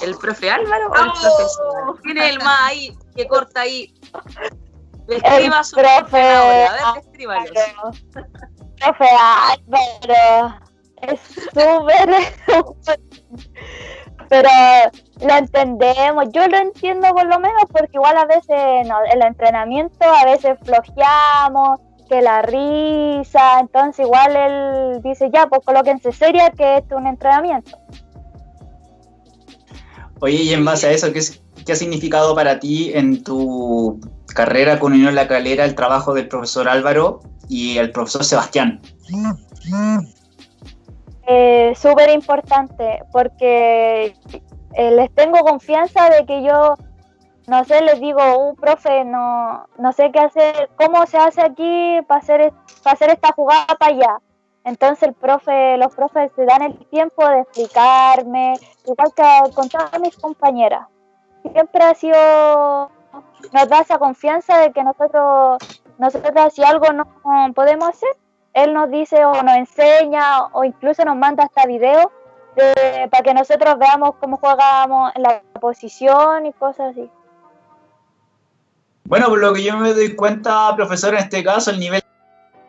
¿El profe Álvaro o el profesor? ¿Quién es el más ahí que corta ahí? Escriba su profe. A ver. Profe Álvaro. Es súper. pero lo entendemos. Yo lo entiendo por lo menos porque igual a veces en el entrenamiento a veces flojeamos, que la risa, entonces igual él dice ya, pues colóquense seria que esto es un entrenamiento. Oye, y en base a eso, ¿qué, ¿qué ha significado para ti en tu carrera con Unión La Calera el trabajo del profesor Álvaro y el profesor Sebastián? Eh, Súper importante porque eh, les tengo confianza de que yo, no sé, les digo, uh, profe, no, no sé qué hacer, cómo se hace aquí para hacer, para hacer esta jugada para allá. Entonces el profe, los profes se dan el tiempo de explicarme, igual que con todas mis compañeras. Siempre ha sido, nos da esa confianza de que nosotros, nosotros si algo no podemos hacer, él nos dice o nos enseña o incluso nos manda hasta videos para que nosotros veamos cómo jugamos en la posición y cosas así. Bueno, por lo que yo me doy cuenta, profesor, en este caso el nivel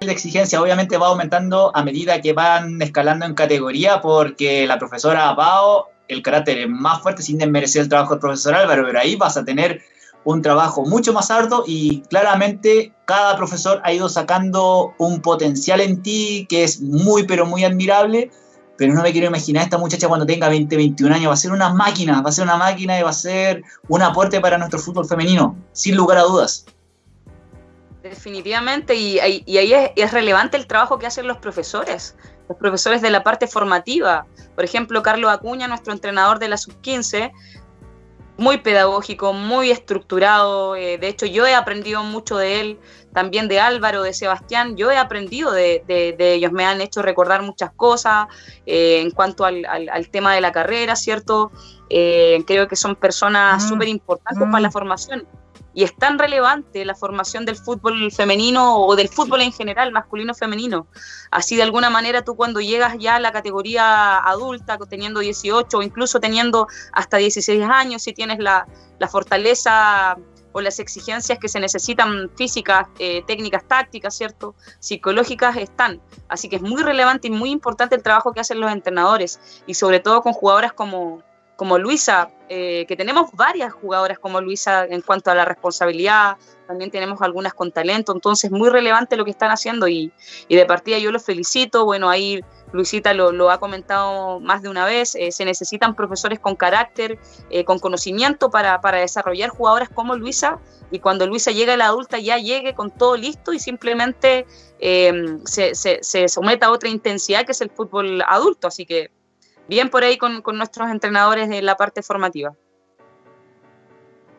de exigencia obviamente va aumentando a medida que van escalando en categoría porque la profesora Pao, el carácter es más fuerte sin desmerecer el trabajo del profesor Álvaro, pero ahí vas a tener un trabajo mucho más arduo y claramente cada profesor ha ido sacando un potencial en ti que es muy pero muy admirable, pero no me quiero imaginar esta muchacha cuando tenga 20, 21 años, va a ser una máquina, va a ser una máquina y va a ser un aporte para nuestro fútbol femenino, sin lugar a dudas. Definitivamente, y, ahí es, es, relevante el trabajo que hacen los profesores, los profesores de la parte formativa. Por ejemplo, Carlos Acuña, nuestro entrenador de la sub-15, muy pedagógico, muy estructurado. Eh, de hecho, yo he aprendido mucho de él, también de Álvaro, de Sebastián. Yo he aprendido de, ellos, me han hecho recordar muchas cosas eh, en cuanto al, tema de la carrera, ¿cierto? Eh, creo que son personas súper importantes para la formación y es tan relevante la formación del fútbol femenino o del fútbol en general, masculino femenino. Así de alguna manera tú cuando llegas ya a la categoría adulta, teniendo 18 o incluso teniendo hasta 16 años, si tienes la, fortaleza o las exigencias que se necesitan físicas, eh, técnicas, tácticas, ¿cierto? Psicológicas están. Así que es muy relevante y muy importante el trabajo que hacen los entrenadores y sobre todo con jugadoras como, como Luisa, eh, que tenemos varias jugadoras como Luisa en cuanto a la responsabilidad, también tenemos algunas con talento, entonces muy relevante lo que están haciendo y, y de partida yo los felicito, bueno, ahí Luisita lo, ha comentado más de una vez, eh, se necesitan profesores con carácter, eh, con conocimiento para, desarrollar jugadoras como Luisa y cuando Luisa llegue a la adulta ya llegue con todo listo y simplemente em, se, se, someta a otra intensidad que es el fútbol adulto. Así que bien por ahí con, nuestros entrenadores de la parte formativa.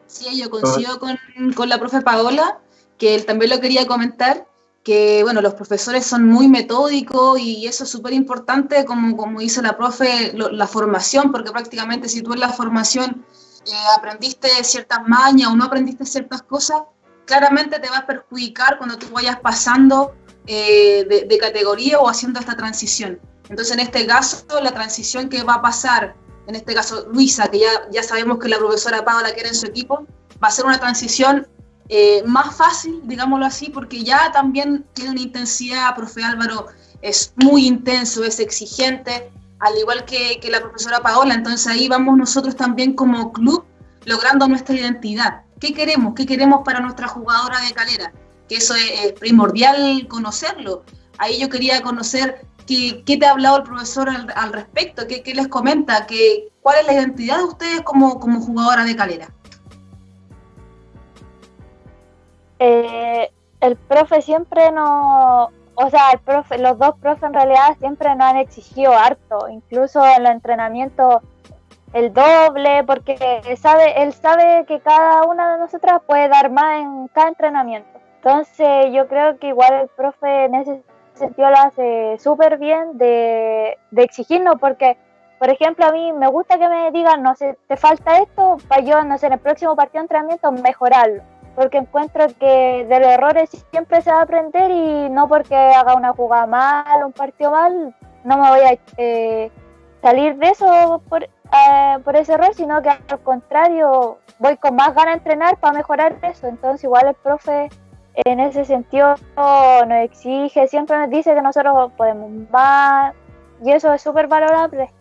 Sí, yo coincido con, con la profe Paola, que él también lo quería comentar que bueno, los profesores son muy metódicos y eso es súper importante, como, como dice la profe, la formación, porque prácticamente si tú en la formación eh, aprendiste ciertas mañas o no aprendiste ciertas cosas, claramente te va a perjudicar cuando tú vayas pasando eh, de, categoría o haciendo esta transición. Entonces, en este caso, la transición que va a pasar, en este caso Luisa, que ya, ya sabemos que la profesora Paola quiere en su equipo, va a ser una transición eh, más fácil, digámoslo así, porque ya también tiene una intensidad, profe Álvaro, es muy intenso, es exigente, al igual que, que la profesora Paola, entonces ahí vamos nosotros también como club logrando nuestra identidad. ¿Qué queremos? ¿Qué queremos para nuestra jugadora de calera? Que eso es, primordial conocerlo. Ahí yo quería conocer qué, te ha hablado el profesor al, respecto, qué, les comenta, qué, cuál es la identidad de ustedes como, como jugadora de calera. Eh, el profe siempre no, o sea, el profe, los dos profes en realidad siempre nos han exigido harto, incluso en los entrenamientos el doble, porque sabe, él sabe que cada una de nosotras puede dar más en cada entrenamiento. Entonces yo creo que igual el profe en sentido lo hace súper bien de, de exigirnos, porque por ejemplo, a mí me gusta que me digan, no sé, te falta esto, para yo, no sé, en el próximo partido de entrenamiento mejorarlo porque encuentro que de los errores siempre se va a aprender y no porque haga una jugada mal, un partido mal, no me voy a eh, salir de eso por, eh, por ese error, sino que al contrario voy con más ganas de entrenar para mejorar eso. Entonces igual el profe en ese sentido nos exige, siempre nos dice que nosotros podemos más y eso es súper valorable.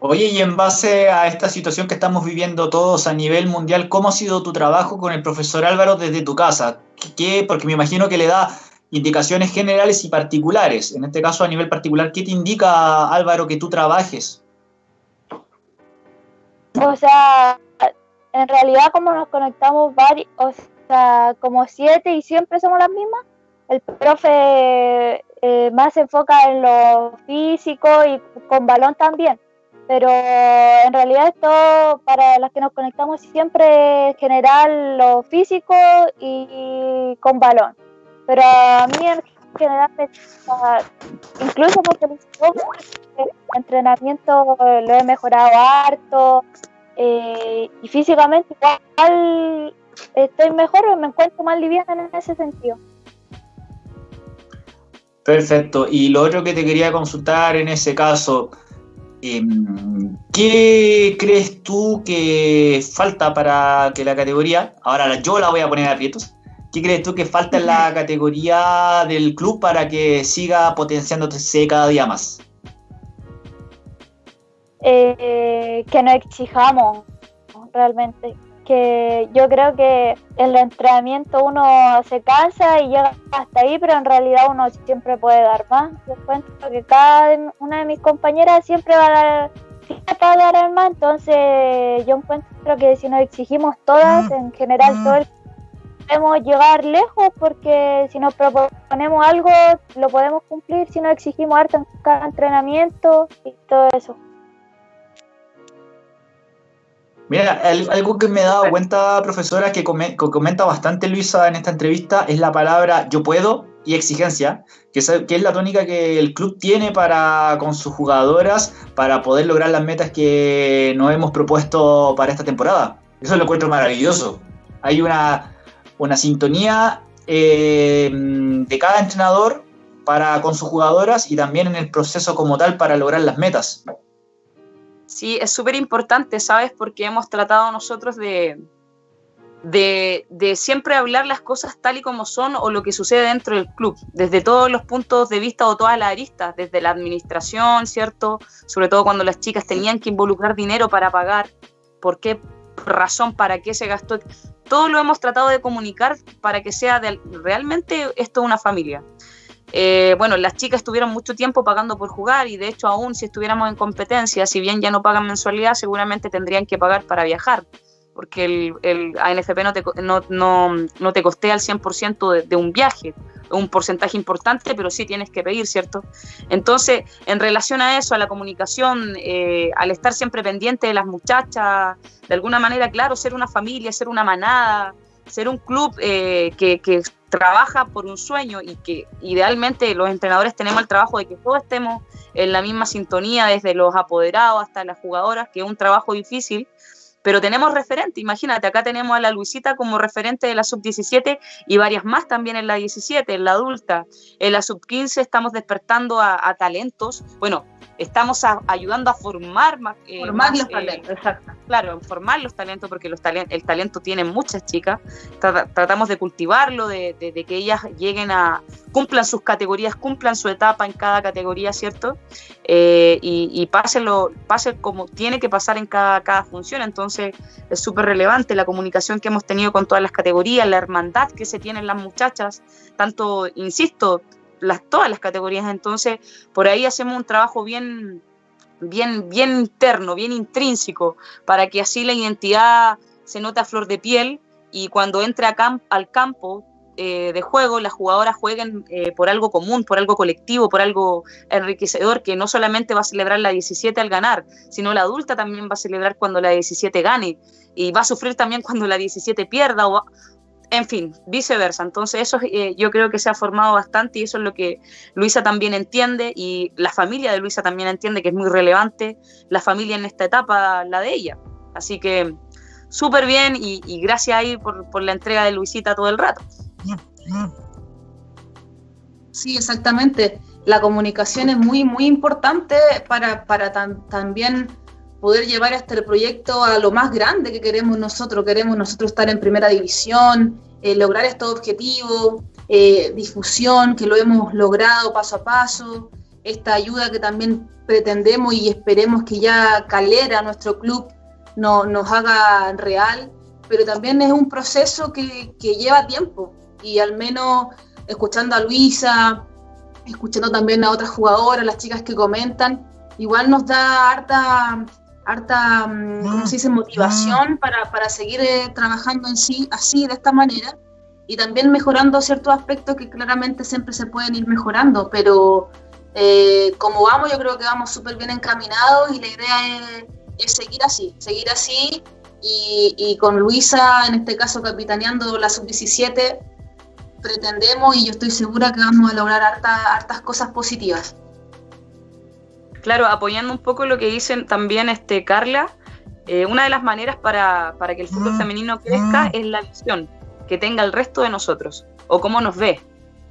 Oye, y en base a esta situación que estamos viviendo todos a nivel mundial, ¿cómo ha sido tu trabajo con el profesor Álvaro desde tu casa? ¿Qué, porque me imagino que le da indicaciones generales y particulares. En este caso, a nivel particular, ¿qué te indica Álvaro que tú trabajes? O sea, en realidad como nos conectamos varios, o sea, como siete y siempre somos las mismas, el profe eh, más se enfoca en lo físico y con balón también pero en realidad esto para las que nos conectamos siempre es general lo físico y con balón. Pero a mí en general, incluso porque el entrenamiento lo he mejorado harto eh, y físicamente igual estoy mejor, me encuentro más liviana en ese sentido. Perfecto. Y lo otro que te quería consultar en ese caso, Em, ¿Qué crees tú que falta para que la categoría, ahora yo la voy a poner a aprietos, ¿qué crees tú que falta en la categoría del club para que siga potenciándose cada día más? Eh, que no exijamos realmente que yo creo que el entrenamiento uno se cansa y llega hasta ahí, pero en realidad uno siempre puede dar más. Yo encuentro que cada una de mis compañeras siempre va a dar, va a dar más, entonces yo encuentro que si nos exigimos todas, en general todo el podemos llegar lejos porque si nos proponemos algo lo podemos cumplir si nos exigimos harto en cada entrenamiento y todo eso. Mira, algo que me he dado cuenta, profesora, que, comenta bastante Luisa en esta entrevista es la palabra yo puedo y exigencia, que es, que es la tónica que el club tiene para con sus jugadoras para poder lograr las metas que nos hemos propuesto para esta temporada. Eso lo encuentro maravilloso. Hay una, una sintonía eh, de cada entrenador para con sus jugadoras y también en el proceso como tal para lograr las metas. Sí, es súper importante, ¿sabes? Porque hemos tratado nosotros de, de, de, siempre hablar las cosas tal y como son o lo que sucede dentro del club, desde todos los puntos de vista o todas las aristas, desde la administración, ¿cierto? Sobre todo cuando las chicas tenían que involucrar dinero para pagar, por qué razón, para qué se gastó. Todo lo hemos tratado de comunicar para que sea de, realmente esto una familia. Eh, bueno, las chicas estuvieron mucho tiempo pagando por jugar y de hecho aún si estuviéramos en competencia, si bien ya no pagan mensualidad, seguramente tendrían que pagar para viajar porque el, ANFP no te, no, no, no te costea el 100% de, de, un viaje, un porcentaje importante, pero sí tienes que pedir, ¿cierto? Entonces, en relación a eso, a la comunicación, eh, al estar siempre pendiente de las muchachas, de alguna manera, claro, ser una familia, ser una manada, ser un club eh, que, que trabaja por un sueño y que idealmente los entrenadores tenemos el trabajo de que todos estemos en la misma sintonía, desde los apoderados hasta las jugadoras, que es un trabajo difícil, pero tenemos referente, imagínate, acá tenemos a la Luisita como referente de la sub-17 y varias más también en la 17, en la adulta. En la sub-15 estamos despertando a, a, talentos, bueno, estamos a, ayudando a formar más... Eh, formar más, los talentos, eh, exacto. Claro, formar los talentos, porque los talent el talento tiene muchas chicas, Tra tratamos de cultivarlo, de, de, de, que ellas lleguen a... cumplan sus categorías, cumplan su etapa en cada categoría, ¿cierto? Eh, y, y pase, lo, pase como tiene que pasar en cada, cada función, entonces es súper relevante la comunicación que hemos tenido con todas las categorías, la hermandad que se tienen las muchachas, tanto, insisto, las, todas las categorías. Entonces, por ahí hacemos un trabajo bien, bien, bien interno, bien intrínseco, para que así la identidad se note a flor de piel y cuando entre al campo eh, de juego, las jugadoras jueguen eh, por algo común, por algo colectivo, por algo enriquecedor, que no solamente va a celebrar la 17 al ganar, sino la adulta también va a celebrar cuando la 17 gane y va a sufrir también cuando la 17 pierda o, en fin, viceversa. Entonces eso eh, yo creo que se ha formado bastante y eso es lo que Luisa también entiende y la familia de Luisa también entiende que es muy relevante la familia en esta etapa, la de ella. Así que súper bien y, gracias ahí por, por, la entrega de Luisita todo el rato. Sí, exactamente. La comunicación es muy, muy importante para, para también poder llevar este proyecto a lo más grande que queremos nosotros. Queremos nosotros estar en primera división, eh, lograr estos objetivos, eh, difusión, que lo hemos logrado paso a paso, esta ayuda que también pretendemos y esperemos que ya Calera, nuestro club, no, nos haga real, pero también es un proceso que, que lleva tiempo. Y al menos escuchando a Luisa, escuchando también a otras jugadoras, las chicas que comentan, igual nos da harta harta, mm, ¿cómo se dice?, motivación para, para seguir eh, trabajando en sí así, de esta manera, y también mejorando ciertos aspectos que claramente siempre se pueden ir mejorando, pero eh, como vamos, yo creo que vamos súper bien encaminados y la idea es, es, seguir así, seguir así, y, y con Luisa, en este caso, capitaneando la sub-17, pretendemos y yo estoy segura que vamos a lograr harta, hartas cosas positivas claro, apoyando un poco lo que dicen también este, Carla, eh, una de las maneras para, para, que el fútbol mm, femenino crezca mm. es la visión que tenga el resto de nosotros o cómo nos ve.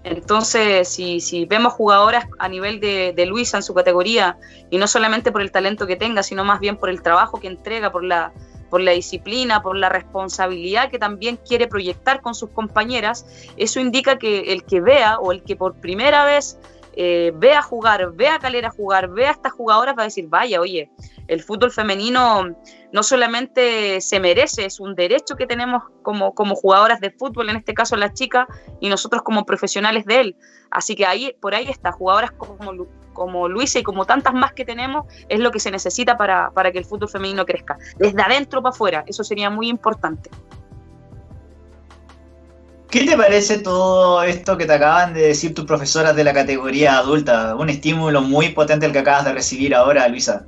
Entonces, si, si vemos jugadoras a nivel de, de, Luisa en su categoría, y no solamente por el talento que tenga, sino más bien por el trabajo que entrega, por la, por la disciplina, por la responsabilidad que también quiere proyectar con sus compañeras, eso indica que el que vea o el que por primera vez eh, vea jugar, vea a Calera jugar, vea a estas jugadoras para decir, vaya, oye, el fútbol femenino no solamente se merece, es un derecho que tenemos como, como jugadoras de fútbol, en este caso las chicas, y nosotros como profesionales de él. Así que ahí, por ahí está, jugadoras como, como Luisa y como tantas más que tenemos, es lo que se necesita para, para que el fútbol femenino crezca. Desde adentro para afuera, eso sería muy importante. ¿Qué te parece todo esto que te acaban de decir tus profesoras de la categoría adulta? Un estímulo muy potente el que acabas de recibir ahora, Luisa.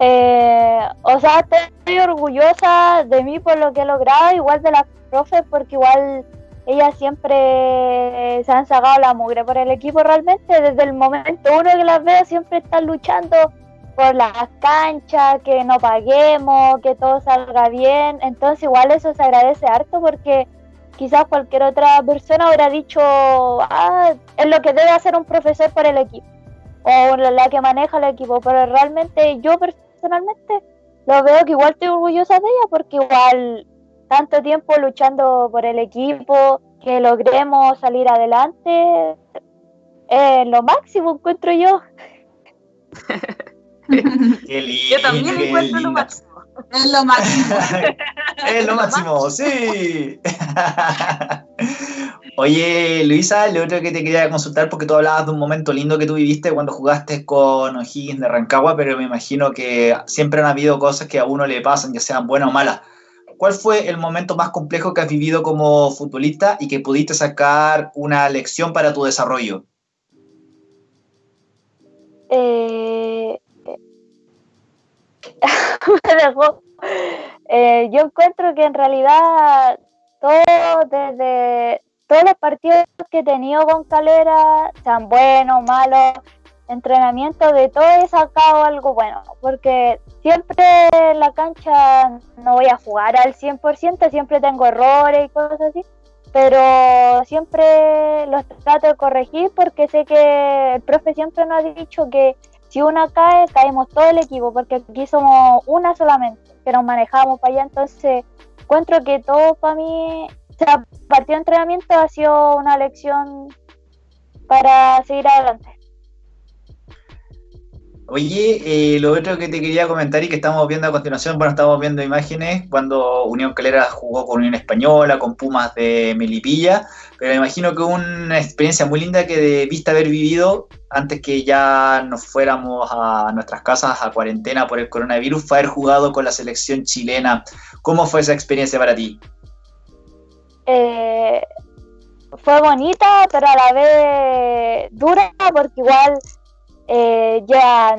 Eh, o sea, estoy orgullosa de mí por lo que he logrado, igual de las profes, porque igual ellas siempre se han sacado la mugre por el equipo realmente. Desde el momento uno que las veo, siempre están luchando por las canchas, que no paguemos, que todo salga bien. Entonces igual eso se agradece harto porque quizás cualquier otra persona hubiera dicho, ah, es lo que debe hacer un profesor para el equipo o la que maneja el equipo, pero realmente yo personalmente lo veo que igual estoy orgullosa de ella porque igual tanto tiempo luchando por el equipo, que logremos salir adelante, es lo máximo encuentro yo. yo también encuentro lo máximo. Es lo máximo. es lo máximo, sí. Oye, Luisa, lo otro que te quería consultar, porque tú hablabas de un momento lindo que tú viviste cuando jugaste con O'Higgins de Rancagua, pero me imagino que siempre han habido cosas que a uno le pasan, ya sean buenas o malas. ¿Cuál fue el momento más complejo que has vivido como futbolista y que pudiste sacar una lección para tu desarrollo? Eh, eh, yo encuentro que en realidad todo desde todos los partidos que he tenido con Calera, sean buenos, malos, entrenamiento, de todo he sacado algo bueno, porque siempre en la cancha no voy a jugar al 100%, siempre tengo errores y cosas así, pero siempre los trato de corregir porque sé que el profe siempre nos ha dicho que si una cae, caemos todo el equipo, porque aquí somos una solamente, que nos manejamos para allá, entonces encuentro que todo para mí, o sea, partido de entrenamiento ha sido una lección para seguir adelante. Oye, eh, lo otro que te quería comentar y que estamos viendo a continuación, bueno, estamos viendo imágenes cuando Unión Calera jugó con Unión Española, con Pumas de Melipilla, pero me imagino que una experiencia muy linda que debiste haber vivido antes que ya nos fuéramos a nuestras casas a cuarentena por el coronavirus, fue haber jugado con la selección chilena. ¿Cómo fue esa experiencia para ti? Eh, fue bonita, pero a la vez dura, porque igual eh, ya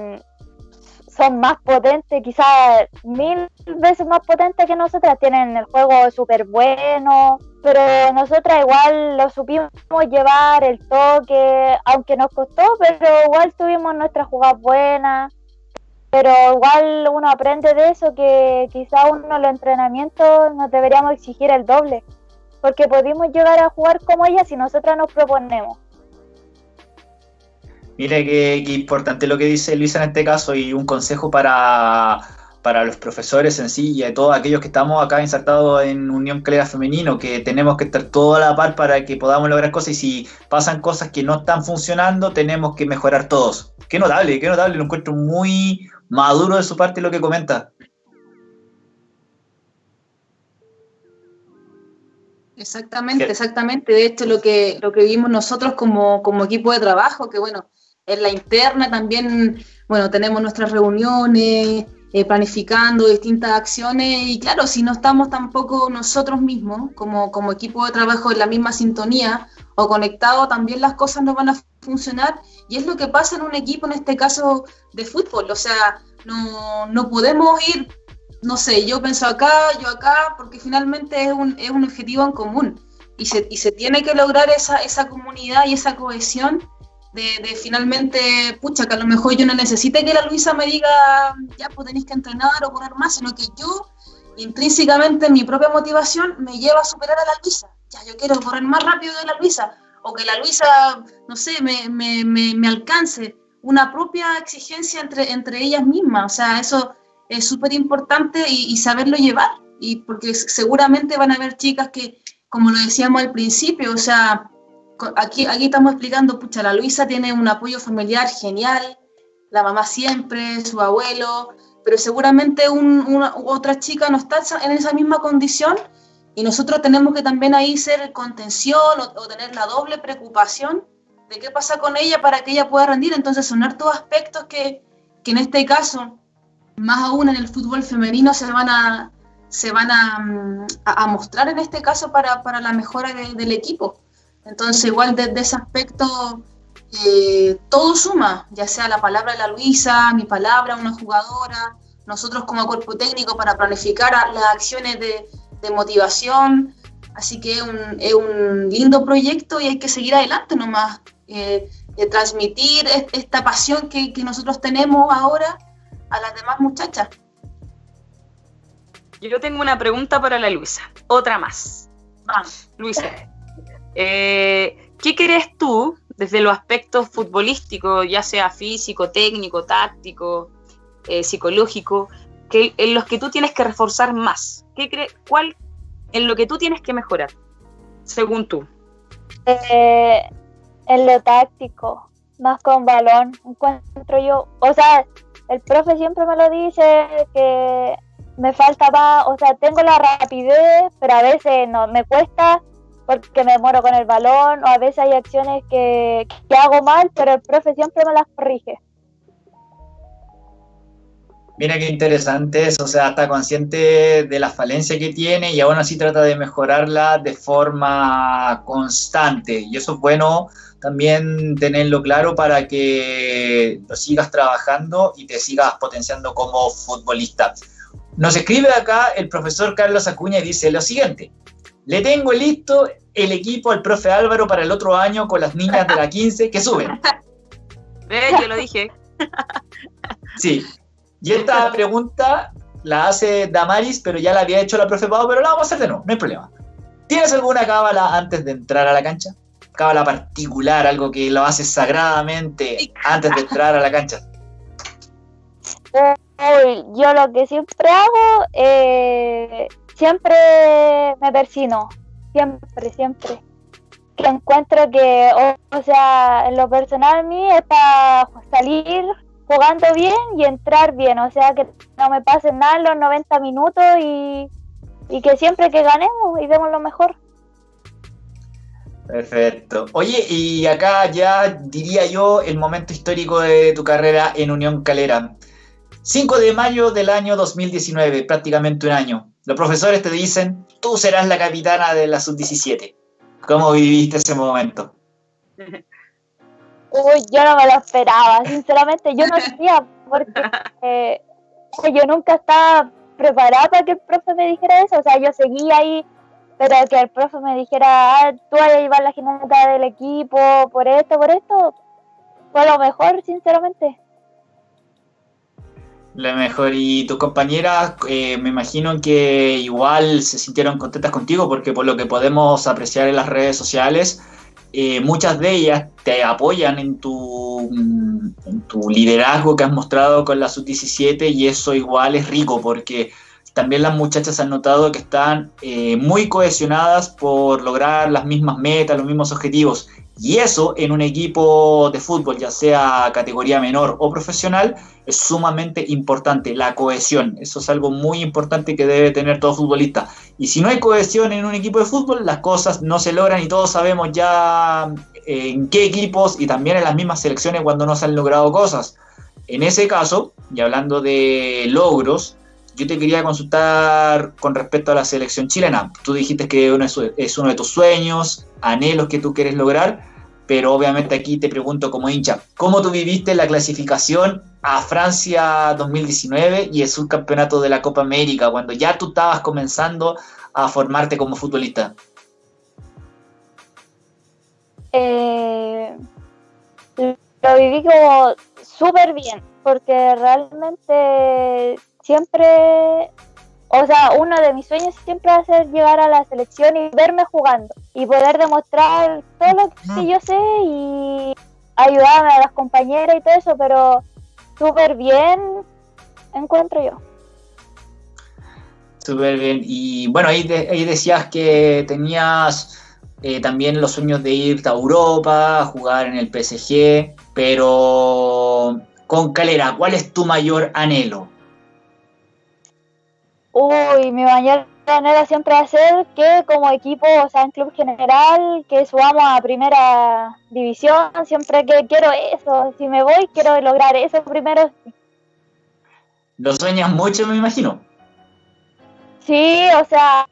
son más potentes, quizás mil veces más potentes que nosotras, tienen el juego súper bueno, pero nosotras igual lo supimos llevar, el toque, aunque nos costó, pero igual tuvimos nuestras jugadas buenas, pero igual uno aprende de eso, que quizás uno los entrenamientos nos deberíamos exigir el doble, porque pudimos llegar a jugar como ellas si nosotras nos proponemos. Mira qué, importante lo que dice Luisa en este caso y un consejo para, los profesores en sí y a todos aquellos que estamos acá insertados en Unión Calera Femenino, que tenemos que estar todo a la par para que podamos lograr cosas y si pasan cosas que no están funcionando, tenemos que mejorar todos. Qué notable, qué notable, lo encuentro muy maduro de su parte lo que comenta. Exactamente, exactamente. De hecho, lo que, lo que vimos nosotros como, como equipo de trabajo, que bueno, en la interna también, bueno, tenemos nuestras reuniones, eh, planificando distintas acciones y claro, si no estamos tampoco nosotros mismos como, como equipo de trabajo en la misma sintonía o conectado, también las cosas no van a funcionar y es lo que pasa en un equipo, en este caso de fútbol, o sea, no, no podemos ir, no sé, yo pienso acá, yo acá, porque finalmente es un, es un objetivo en común y se, y se tiene que lograr esa, esa comunidad y esa cohesión de, finalmente, pucha, que a lo mejor yo no necesite que la Luisa me diga, ya, pues tenéis que entrenar o correr más, sino que yo, intrínsecamente, mi propia motivación me lleva a superar a la Luisa. Ya, yo quiero correr más rápido que la Luisa, o que la Luisa, no sé, me, me, me, alcance. Una propia exigencia entre, entre ellas mismas, o sea, eso es súper importante y, y saberlo llevar, y porque seguramente van a haber chicas que, como lo decíamos al principio, o sea, aquí, aquí estamos explicando, pucha, la Luisa tiene un apoyo familiar genial, la mamá siempre, su abuelo, pero seguramente una, otra chica no está en esa misma condición y nosotros tenemos que también ahí ser contención o, tener la doble preocupación de qué pasa con ella para que ella pueda rendir. Entonces, son hartos aspectos que, que en este caso, más aún en el fútbol femenino, se van a, se van a, mm, a, mostrar en este caso para, para la mejora del equipo. Entonces, igual desde ese aspecto, eh, todo suma, ya sea la palabra de la Luisa, mi palabra, una jugadora, nosotros como cuerpo técnico para planificar las acciones de, motivación. Así que es un, lindo proyecto y hay que seguir adelante nomás, eh, de transmitir esta pasión que, que nosotros tenemos ahora a las demás muchachas. Yo tengo una pregunta para la Luisa, otra más. Vamos, Luisa. Eh, ¿Qué crees tú desde los aspectos futbolísticos, ya sea físico, técnico, táctico, eh, psicológico? que, en los que tú tienes que reforzar más? ¿Qué cree, ¿Cuál en lo que tú tienes que mejorar, según tú? Eh, en lo táctico, más con balón, encuentro yo. O sea, el profe siempre me lo dice que me falta o sea, tengo la rapidez, pero a veces no me cuesta porque me muero con el balón o a veces hay acciones que, que hago mal, pero el profe siempre me las corrige. Mira qué interesante eso, o sea, está consciente de la falencia que tiene y aún así trata de mejorarla de forma constante. Y eso es bueno también tenerlo claro para que lo sigas trabajando y te sigas potenciando como futbolista. Nos escribe acá el profesor Carlos Acuña y dice lo siguiente, le tengo listo el equipo al profe Álvaro para el otro año con las niñas de la 15 que suben. Yo lo dije. Sí. Y esta pregunta la hace Damaris, pero ya la había hecho la profe Pau, pero la vamos a hacer de nuevo, no hay problema. ¿Tienes alguna cábala antes de entrar a la cancha? Cábala particular, algo que lo haces sagradamente antes de entrar a la cancha. yo lo que siempre hago, eh, siempre me persino, siempre, siempre. Que encuentro que, o, sea, en lo personal a mí es para salir jugando bien y entrar bien, o sea, que no me pasen nada en los 90 minutos y, y que siempre que ganemos y demos lo mejor. Perfecto. Oye, y acá ya diría yo el momento histórico de tu carrera en Unión Calera. 5 de mayo del año 2019, prácticamente un año. Los profesores te dicen, tú serás la capitana de la sub-17. ¿Cómo viviste ese momento? Uy, yo no me lo esperaba, sinceramente, yo no sabía, porque eh, yo nunca estaba preparada para que el profe me dijera eso, o sea, yo seguía ahí, pero que el profe me dijera, ah, tú vas a llevar la jineta del equipo, por esto, por esto, fue lo mejor, sinceramente. La mejor. Y tus compañeras, eh, me imagino que igual se sintieron contentas contigo, porque por lo que podemos apreciar en las redes sociales, eh, muchas de ellas te apoyan en tu, en tu liderazgo que has mostrado con la sub-17 y eso igual es rico porque también las muchachas han notado que están eh, muy cohesionadas por lograr las mismas metas, los mismos objetivos. Y eso en un equipo de fútbol, ya sea categoría menor o profesional, es sumamente importante, la cohesión. Eso es algo muy importante que debe tener todo futbolista. Y si no hay cohesión en un equipo de fútbol, las cosas no se logran y todos sabemos ya eh, en qué equipos y también en las mismas selecciones cuando no se han logrado cosas. En ese caso, y hablando de logros, yo te quería consultar con respecto a la selección chilena. Tú dijiste que es uno de tus sueños, anhelos que tú quieres lograr, pero obviamente aquí te pregunto como hincha, ¿cómo tú viviste la clasificación a Francia 2019 y el subcampeonato de la Copa América, cuando ya tú estabas comenzando a formarte como futbolista? Eh, lo viví como súper bien, porque realmente siempre, o sea, uno de mis sueños siempre va a ser llegar a la selección y verme jugando y poder demostrar todo lo que yo sé y ayudarme a las compañeras y todo eso, pero súper bien encuentro yo. Súper bien. Y bueno, ahí, ahí decías que tenías eh, también los sueños de ir a Europa, jugar en el PSG, pero con Calera, ¿cuál es tu mayor anhelo? Uy, mi mayor anhelo siempre va a ser que como equipo, o sea, en club general, que subamos a primera división, siempre que quiero eso, si me voy, quiero lograr eso primero. ¿Lo sueñas mucho, me imagino? Sí, o sea,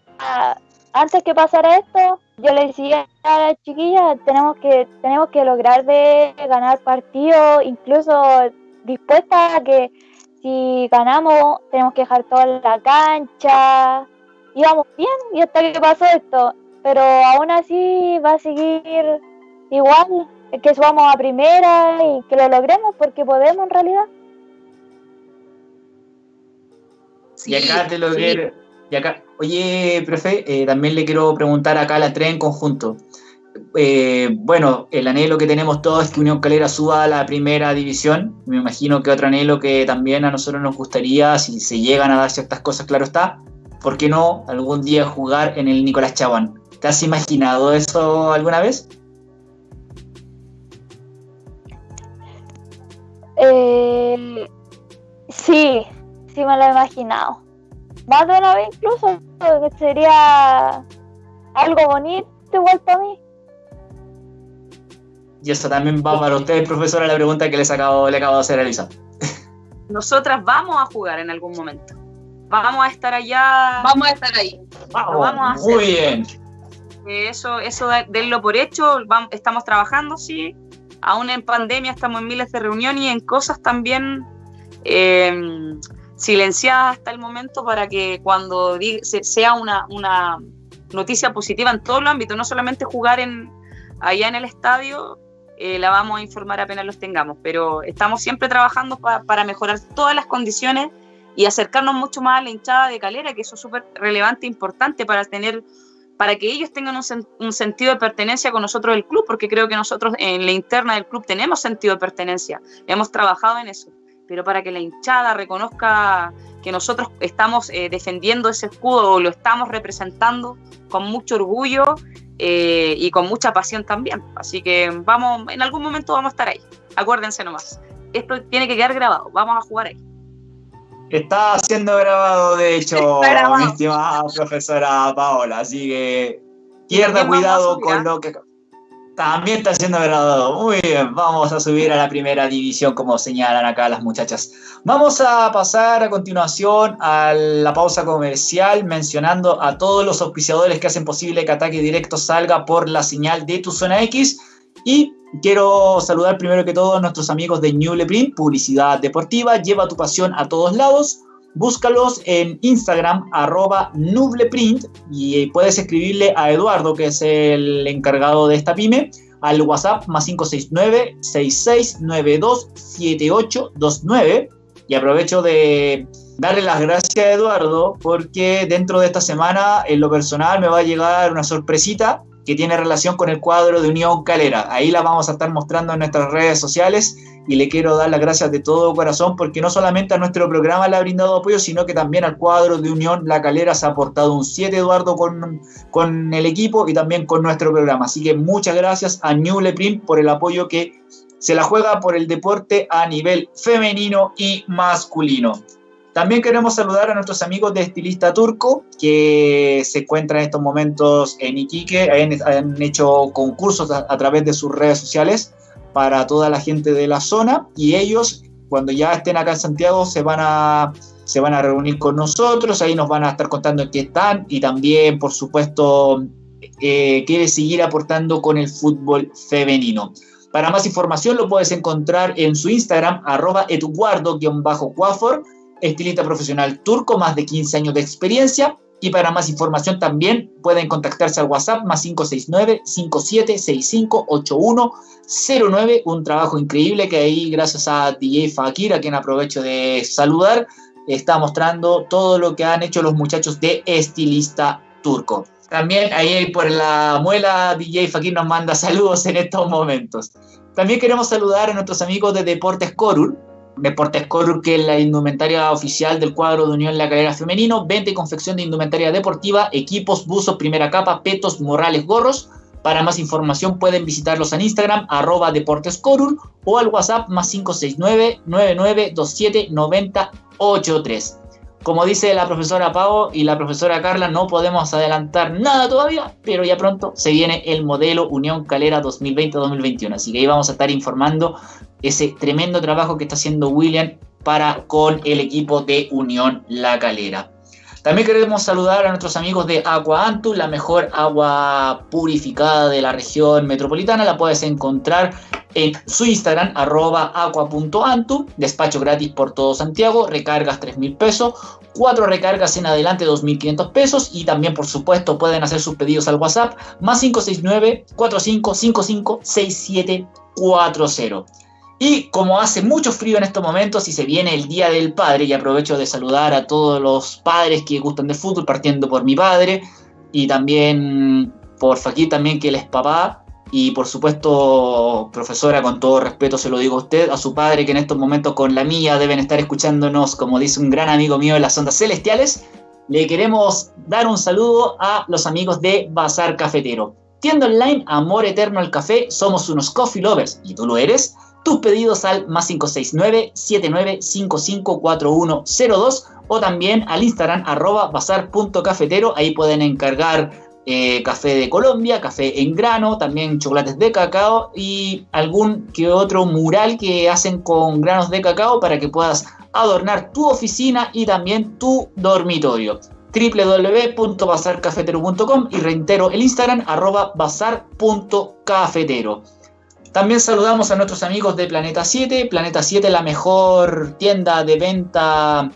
antes que pasara esto, yo le decía a la chiquilla, tenemos que, tenemos que lograr de ganar partidos, incluso dispuesta a que si ganamos tenemos que dejar toda la cancha, íbamos bien y hasta que pasó esto, pero aún así va a seguir igual, que subamos a primera y que lo logremos porque podemos en realidad. y acá te lo y acá, oye, profe, eh, también le quiero preguntar acá a la tres en conjunto. Eh, bueno, el anhelo que tenemos todos es que Unión Calera suba a la primera división. Me imagino que otro anhelo que también a nosotros nos gustaría, si se llegan a dar ciertas cosas, claro está, ¿por qué no algún día jugar en el Nicolás Chabán? ¿Te has imaginado eso alguna vez? Eh, sí, sí me lo he imaginado. Más de una vez incluso, sería algo bonito igual para mí. Y eso también va para usted, profesora, la pregunta que les acabo, le acabo de hacer a Elisa. Nosotras vamos a jugar en algún momento. Vamos a estar allá. Vamos a estar ahí. Vamos, Muy bien. Eso, eso denlo por hecho. estamos trabajando, sí. Aún en pandemia estamos en miles de reuniones y en cosas también em, silenciadas hasta el momento para que cuando sea una, una noticia positiva en todos los ámbitos, no solamente jugar en, allá en el estadio, eh, la vamos a informar apenas los tengamos, pero estamos siempre trabajando para mejorar todas las condiciones y acercarnos mucho más a la hinchada de Calera, que eso es súper relevante e importante para tener para que ellos tengan un, sentido de pertenencia con nosotros del club, porque creo que nosotros en la interna del club tenemos sentido de pertenencia, hemos trabajado en eso, pero para que la hinchada reconozca que nosotros estamos eh, defendiendo ese escudo o lo estamos representando con mucho orgullo eh, y con mucha pasión también. Así que vamos, en algún momento vamos a estar ahí. Acuérdense nomás. Esto tiene que quedar grabado. Vamos a jugar ahí. Está siendo grabado, de hecho, mi estimada profesora Paola. Así que pierda cuidado con lo que también está siendo grabado. Muy bien, vamos a subir a la primera división como señalan acá las muchachas. Vamos a pasar a continuación a la pausa comercial mencionando a todos los auspiciadores que hacen posible que Ataque Directo salga por la señal de tu zona X. Y quiero saludar primero que todo a nuestros amigos de Newleprint, publicidad deportiva, lleva tu pasión a todos lados. Búscalos en Instagram, arroba nubleprint, y puedes escribirle a Eduardo, que es el encargado de esta pyme, al WhatsApp más 569-6692-7829. Y aprovecho de darle las gracias a Eduardo, porque dentro de esta semana, en lo personal, me va a llegar una sorpresita que tiene relación con el cuadro de Unión Calera. Ahí la vamos a estar mostrando en nuestras redes sociales y le quiero dar las gracias de todo corazón porque no solamente a nuestro programa le ha brindado apoyo, sino que también al cuadro de Unión La Calera se ha aportado un 7, Eduardo, con, con el equipo y también con nuestro programa. Así que muchas gracias a New Leprim por el apoyo que se la juega por el deporte a nivel femenino y masculino. También queremos saludar a nuestros amigos de Estilista Turco, que se encuentran en estos momentos en Iquique, han, hecho concursos a, través de sus redes sociales para toda la gente de la zona. Y ellos, cuando ya estén acá en Santiago, se van a, se van a reunir con nosotros, ahí nos van a estar contando en qué están. Y también, por supuesto, eh, quiere seguir aportando con el fútbol femenino. Para más información lo puedes encontrar en su Instagram, arroba eduardo-cuafor, estilista profesional turco, más de 15 años de experiencia. Y para más información también pueden contactarse al WhatsApp más 569-5765-8109. Un trabajo increíble que ahí, gracias a DJ Fakir, a quien aprovecho de saludar, está mostrando todo lo que han hecho los muchachos de Estilista Turco. También ahí por la muela DJ Fakir nos manda saludos en estos momentos. También queremos saludar a nuestros amigos de Deportes Corul, Deportes Corur, que es la indumentaria oficial del cuadro de Unión La Calera Femenino, venta y confección de indumentaria deportiva, equipos, buzos, primera capa, petos, morrales, gorros. Para más información pueden visitarlos en Instagram, arroba Deportes o al WhatsApp más 569-9927-9083. Como dice la profesora Pau y la profesora Carla, no podemos adelantar nada todavía, pero ya pronto se viene el modelo Unión Calera 2020-2021. Así que ahí vamos a estar informando ese tremendo trabajo que está haciendo William para con el equipo de Unión La Calera. También queremos saludar a nuestros amigos de Agua Antu, la mejor agua purificada de la región metropolitana. La puedes encontrar en su Instagram, arroba aqua.antu, despacho gratis por todo Santiago, recargas 3 mil pesos, cuatro recargas en adelante 2.500 pesos y también por supuesto pueden hacer sus pedidos al WhatsApp más 569 4555 6740. Y como hace mucho frío en estos momentos y se viene el Día del Padre, y aprovecho de saludar a todos los padres que gustan del fútbol, partiendo por mi padre y también por Fakir también que él es papá, y por supuesto, profesora, con todo respeto se lo digo a usted, a su padre que en estos momentos con la mía deben estar escuchándonos, como dice un gran amigo mío en las ondas celestiales, le queremos dar un saludo a los amigos de Bazar Cafetero. Tienda online Amor Eterno al Café, somos unos coffee lovers y tú lo eres. Tus pedidos al más 569-79554102 o también al Instagram arroba bazar.cafetero. Ahí pueden encargar eh, café de Colombia, café en grano, también chocolates de cacao y algún que otro mural que hacen con granos de cacao para que puedas adornar tu oficina y también tu dormitorio www.bazarcafetero.com y reitero el Instagram arroba bazar.cafetero. También saludamos a nuestros amigos de Planeta 7. Planeta 7 la mejor tienda de venta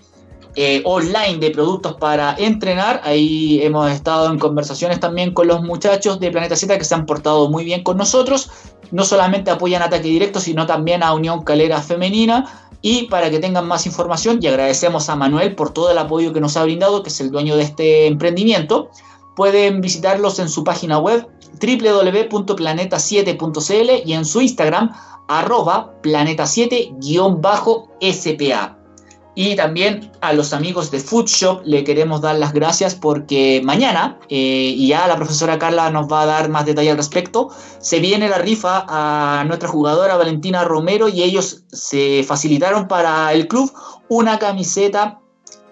eh, online de productos para entrenar. Ahí hemos estado en conversaciones también con los muchachos de Planeta 7 que se han portado muy bien con nosotros. No solamente apoyan Ataque Directo, sino también a Unión Calera Femenina. Y para que tengan más información, y agradecemos a Manuel por todo el apoyo que nos ha brindado, que es el dueño de este emprendimiento, pueden visitarlos en su página web www.planeta7.cl y en su Instagram arroba planeta7-spa. Y también a los amigos de Food Shop le queremos dar las gracias porque mañana, eh, y ya la profesora Carla nos va a dar más detalle al respecto, se viene la rifa a nuestra jugadora Valentina Romero y ellos se facilitaron para el club una camiseta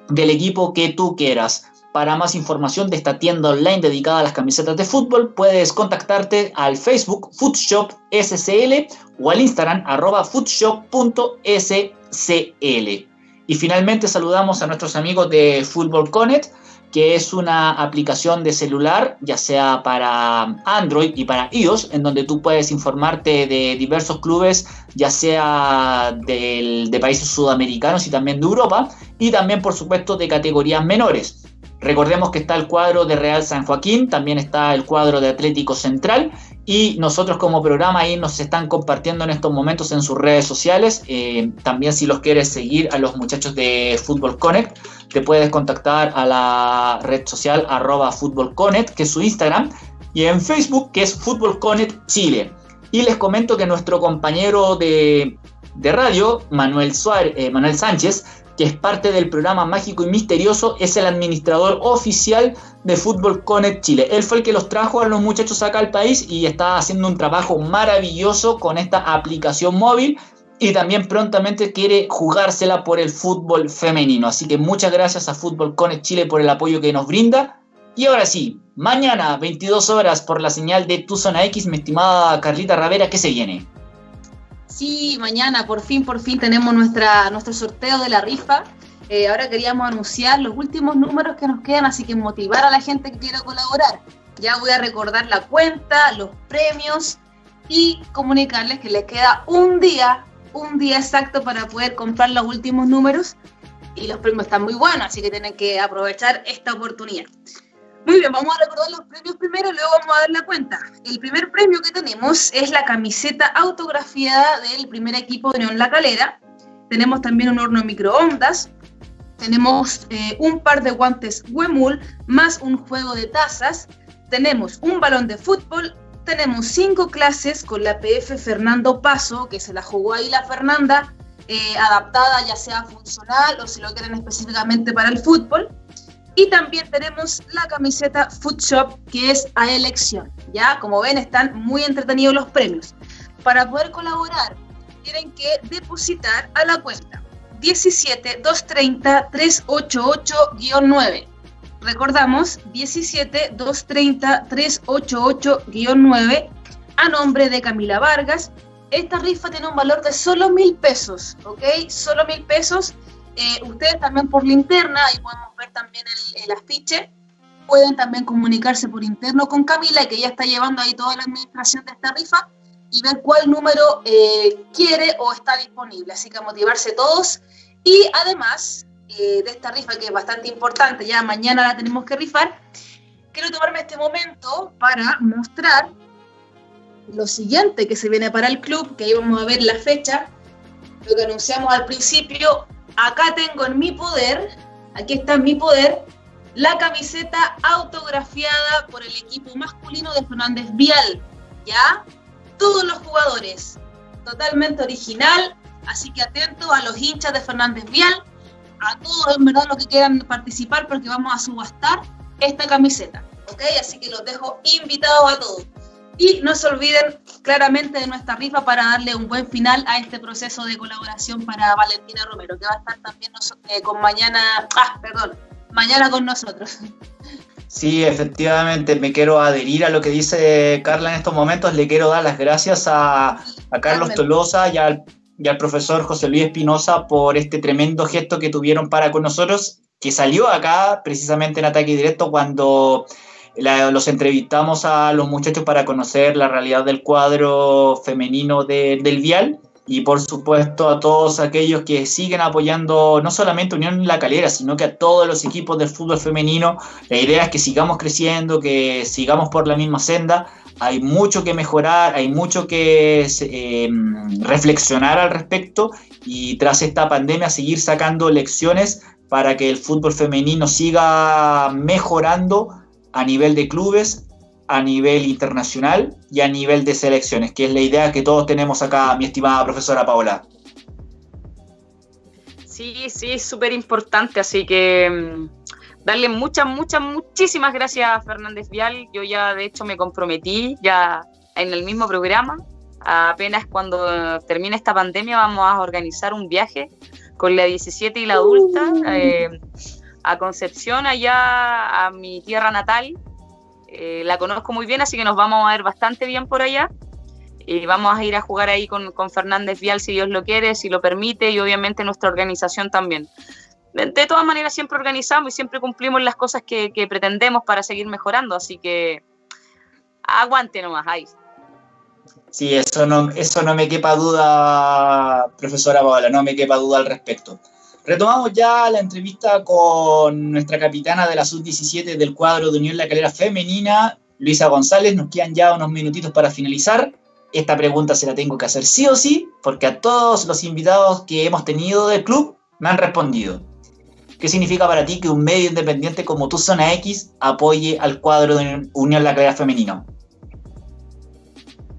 del equipo que tú quieras. Para más información de esta tienda online dedicada a las camisetas de fútbol, puedes contactarte al Facebook Foodshop SCL o al Instagram arroba foodshop.scl. Y finalmente saludamos a nuestros amigos de Football Connect, que es una aplicación de celular, ya sea para Android y para iOS, en donde tú puedes informarte de diversos clubes, ya sea de países sudamericanos y también de Europa, y también por supuesto de categorías menores. Recordemos que está el cuadro de Real San Joaquín, también está el cuadro de Atlético Central y nosotros como programa ahí nos están compartiendo en estos momentos en sus redes sociales. Eh, también si los quieres seguir a los muchachos de Fútbol Connect, te puedes contactar a la red social arroba Fútbol Connect, que es su Instagram, y en Facebook, que es Fútbol Connect Chile. Y les comento que nuestro compañero de, radio, Manuel, Suárez, eh, Manuel Sánchez, que es parte del programa Mágico y Misterioso, es el administrador oficial de Fútbol Connect Chile. Él fue el que los trajo a los muchachos acá al país y está haciendo un trabajo maravilloso con esta aplicación móvil y también prontamente quiere jugársela por el fútbol femenino. Así que muchas gracias a Fútbol Connect Chile por el apoyo que nos brinda. Y ahora sí, mañana 22 horas por la señal de Tu Zona X, mi estimada Carlita Ravera, ¿qué se viene? Sí, mañana por fin, por fin tenemos nuestra, nuestro sorteo de la rifa. Eh, ahora queríamos anunciar los últimos números que nos quedan, así que motivar a la gente que quiera colaborar. Ya voy a recordar la cuenta, los premios y comunicarles que les queda un día, un día exacto para poder comprar los últimos números. Y los premios están muy buenos, así que tienen que aprovechar esta oportunidad. Muy bien, vamos a recordar los premios primero y luego vamos a dar la cuenta. El primer premio que tenemos es la camiseta autografiada del primer equipo de Unión La Calera. Tenemos también un horno microondas. Tenemos eh, un par de guantes Wemul más un juego de tazas. Tenemos un balón de fútbol. Tenemos cinco clases con la PF Fernando Paso, que se la jugó ahí la Fernanda, eh, adaptada ya sea funcional o si lo quieren específicamente para el fútbol. Y también tenemos la camiseta Food Shop, que es a elección. Ya, como ven, están muy entretenidos los premios. Para poder colaborar, tienen que depositar a la cuenta 17 230 388-9. Recordamos 17 230 388-9 a nombre de Camila Vargas. Esta rifa tiene un valor de solo mil pesos, ¿ok? Solo mil pesos eh, ustedes también por linterna, ahí podemos ver también el, afiche, pueden también comunicarse por interno con Camila, que ella está llevando ahí toda la administración de esta rifa, y ver cuál número eh, quiere o está disponible. Así que motivarse todos. Y además eh, de esta rifa, que es bastante importante, ya mañana la tenemos que rifar, quiero tomarme este momento para mostrar lo siguiente que se viene para el club, que ahí vamos a ver la fecha, lo que anunciamos al principio, acá tengo en mi poder, aquí está en mi poder, la camiseta autografiada por el equipo masculino de Fernández Vial. ¿ya? Todos los jugadores, totalmente original, así que atentos a los hinchas de Fernández Vial, a todos en los que quieran participar porque vamos a subastar esta camiseta, ¿ok? Así que los dejo invitados a todos. Y no se olviden claramente de nuestra rifa para darle un buen final a este proceso de colaboración para Valentina Romero, que va a estar también eh, con mañana, ah, perdón, mañana con nosotros. Sí, efectivamente, me quiero adherir a lo que dice Carla en estos momentos. Le quiero dar las gracias a, Carlos Tolosa y al, y al, profesor José Luis Espinosa por este tremendo gesto que tuvieron para con nosotros, que salió acá precisamente en ataque directo cuando los entrevistamos a los muchachos para conocer la realidad del cuadro femenino del Vial y por supuesto a todos aquellos que siguen apoyando no solamente Unión La Calera, sino que a todos los equipos del fútbol femenino. La idea es que sigamos creciendo, que sigamos por la misma senda. Hay mucho que mejorar, hay mucho que eh, reflexionar al respecto y tras esta pandemia seguir sacando lecciones para que el fútbol femenino siga mejorando a nivel de clubes, a nivel internacional y a nivel de selecciones, que es la idea que todos tenemos acá, mi estimada profesora Paola. Sí, sí, es súper importante, así que mm, darle muchas, muchas, muchísimas gracias a Fernández Vial. Yo ya de hecho me comprometí ya en el mismo programa. Apenas cuando termine esta pandemia vamos a organizar un viaje con la 17 y la adulta. Eh, a Concepción, allá a mi tierra natal. Eh, la conozco muy bien, así que nos vamos a ver bastante bien por allá. Y vamos a ir a jugar ahí con, con Fernández Vial si Dios lo quiere, si lo permite, y obviamente nuestra organización también. De, todas maneras, siempre organizamos y siempre cumplimos las cosas que, que pretendemos para seguir mejorando, así que aguante nomás, ahí. Sí, eso no, eso no me quepa duda, profesora Paola, no me quepa duda al respecto. Retomamos ya la entrevista con nuestra capitana de la Sub-17 del cuadro de Unión La Calera Femenina, Luisa González. Nos quedan ya unos minutitos para finalizar. Esta pregunta se la tengo que hacer sí o sí, porque a todos los invitados que hemos tenido del club me han respondido. ¿Qué significa para ti que un medio independiente como tu Zona X apoye al cuadro de Unión La Calera Femenino?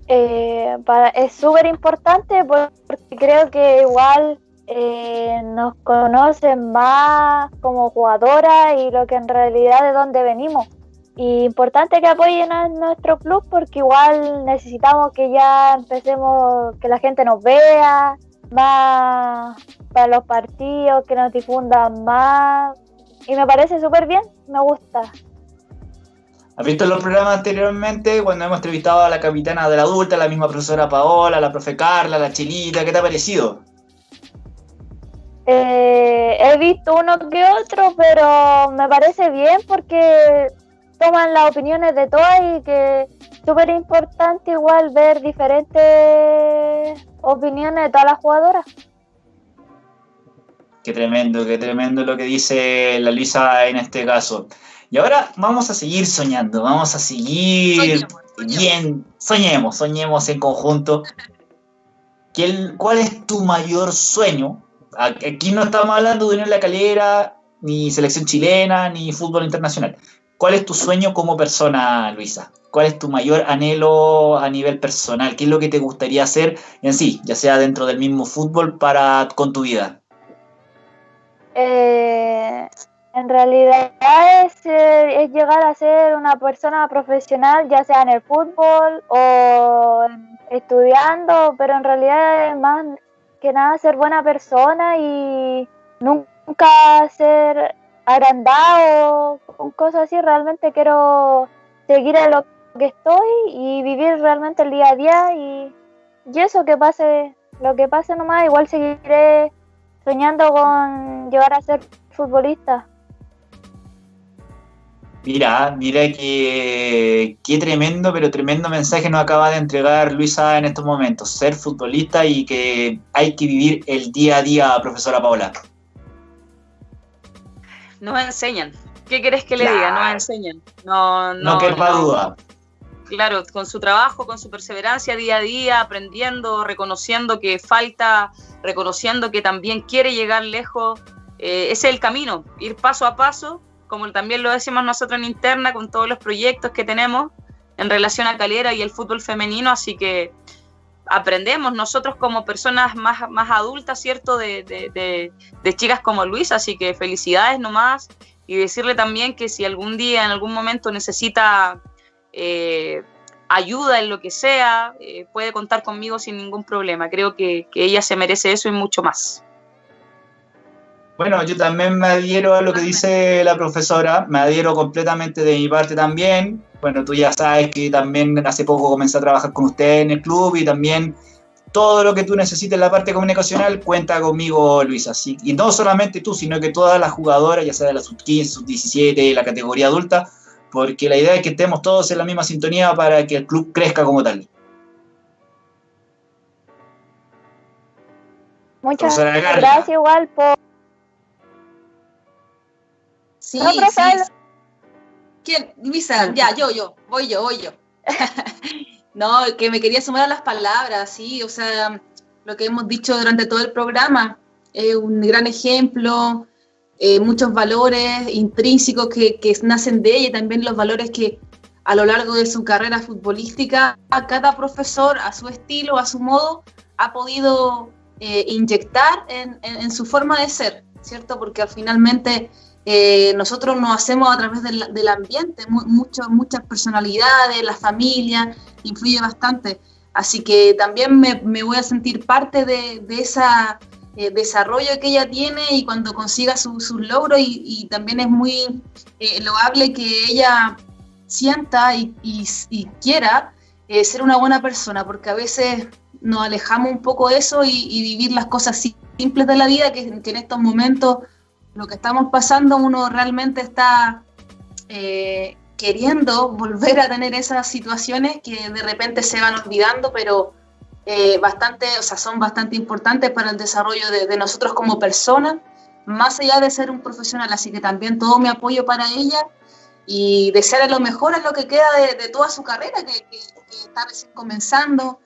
Eh, es súper importante porque creo que igual eh, nos conocen más como jugadora y lo que en realidad de dónde venimos. Y importante que apoyen a nuestro club porque igual necesitamos que ya empecemos, que la gente nos vea más para los partidos, que nos difundan más. Y me parece súper bien, me gusta. ¿Has visto los programas anteriormente cuando hemos entrevistado a la capitana de la adulta, la misma profesora Paola, la profe Carla, la Chilita? ¿Qué te ha parecido? Eh, he visto uno que otro, pero me parece bien porque toman las opiniones de todas y que es súper importante igual ver diferentes opiniones de todas las jugadoras. Qué tremendo, qué tremendo lo que dice la Luisa en este caso. Y ahora vamos a seguir soñando, vamos a seguir bien, soñemos, soñemos en conjunto. ¿Cuál es tu mayor sueño Aquí no estamos hablando de Unión La Calera, ni selección chilena, ni fútbol internacional. ¿Cuál es tu sueño como persona, Luisa? ¿Cuál es tu mayor anhelo a nivel personal? ¿Qué es lo que te gustaría hacer en sí, ya sea dentro del mismo fútbol para con tu vida? Eh, en realidad es, es, llegar a ser una persona profesional, ya sea en el fútbol o estudiando, pero en realidad es más que nada ser buena persona y nunca ser agrandado con cosas así. Realmente quiero seguir en lo que estoy y vivir realmente el día a día y, y eso que pase, lo que pase nomás, igual seguiré soñando con llegar a ser futbolista. Mira, mira que qué tremendo, pero tremendo mensaje nos acaba de entregar Luisa en estos momentos. Ser futbolista y que hay que vivir el día a día, profesora Paola. Nos enseñan. ¿Qué querés que le diga? Nos enseñan. No, no, no quepa duda. Claro, con su trabajo, con su perseverancia día a día, aprendiendo, reconociendo que falta, reconociendo que también quiere llegar lejos. Eh, ese es el camino, ir paso a paso como también lo decimos nosotros en interna con todos los proyectos que tenemos, en relación a Calera y el fútbol femenino, así que aprendemos nosotros como personas más, más adultas, ¿cierto? De, de, chicas como Luis, así que felicidades nomás y decirle también que si algún día, en algún momento necesita eh, ayuda en lo que sea, eh, puede contar conmigo sin ningún problema. Creo que ella se merece eso y mucho más. Bueno, yo también me adhiero a lo que dice la profesora, me adhiero completamente de mi parte también. Bueno, tú ya sabes que también hace poco comencé a trabajar con usted en el club y también todo lo que tú necesites en la parte comunicacional cuenta conmigo, Luisa. y no solamente tú, sino que todas las jugadoras, ya sea de la sub-15, sub-17, la categoría adulta, porque la idea es que estemos todos en la misma sintonía para que el club crezca como tal. Muchas gracias igual por Sí, sí. ¿Quién? Luisa, ya, yo, yo, voy yo, voy yo. no, que me quería sumar a las palabras, sí, o sea, lo que hemos dicho durante todo el programa, es un gran ejemplo, eh, muchos valores intrínsecos que, que, nacen de ella y también los valores que a lo largo de su carrera futbolística, a cada profesor, a su estilo, a su modo, ha podido eh, inyectar en, en, en, su forma de ser, ¿cierto? Porque finalmente eh, nosotros nos hacemos a través del, ambiente, muchas personalidades, la familia, influye bastante. Así que también me, voy a sentir parte de, ese eh, desarrollo que ella tiene y cuando consiga sus logros y, también es muy eh, loable que ella sienta y, quiera ser una buena persona, porque a veces nos alejamos un poco de eso y, vivir las cosas simples de la vida que en estos momentos lo que estamos pasando, uno realmente está eh, queriendo volver a tener esas situaciones que de repente se van olvidando, pero eh, bastante, o sea, son bastante importantes para el desarrollo de, nosotros como personas, más allá de ser un profesional. Así que también todo mi apoyo para ella y desearle lo mejor en lo que queda de, toda su carrera, que, está recién comenzando.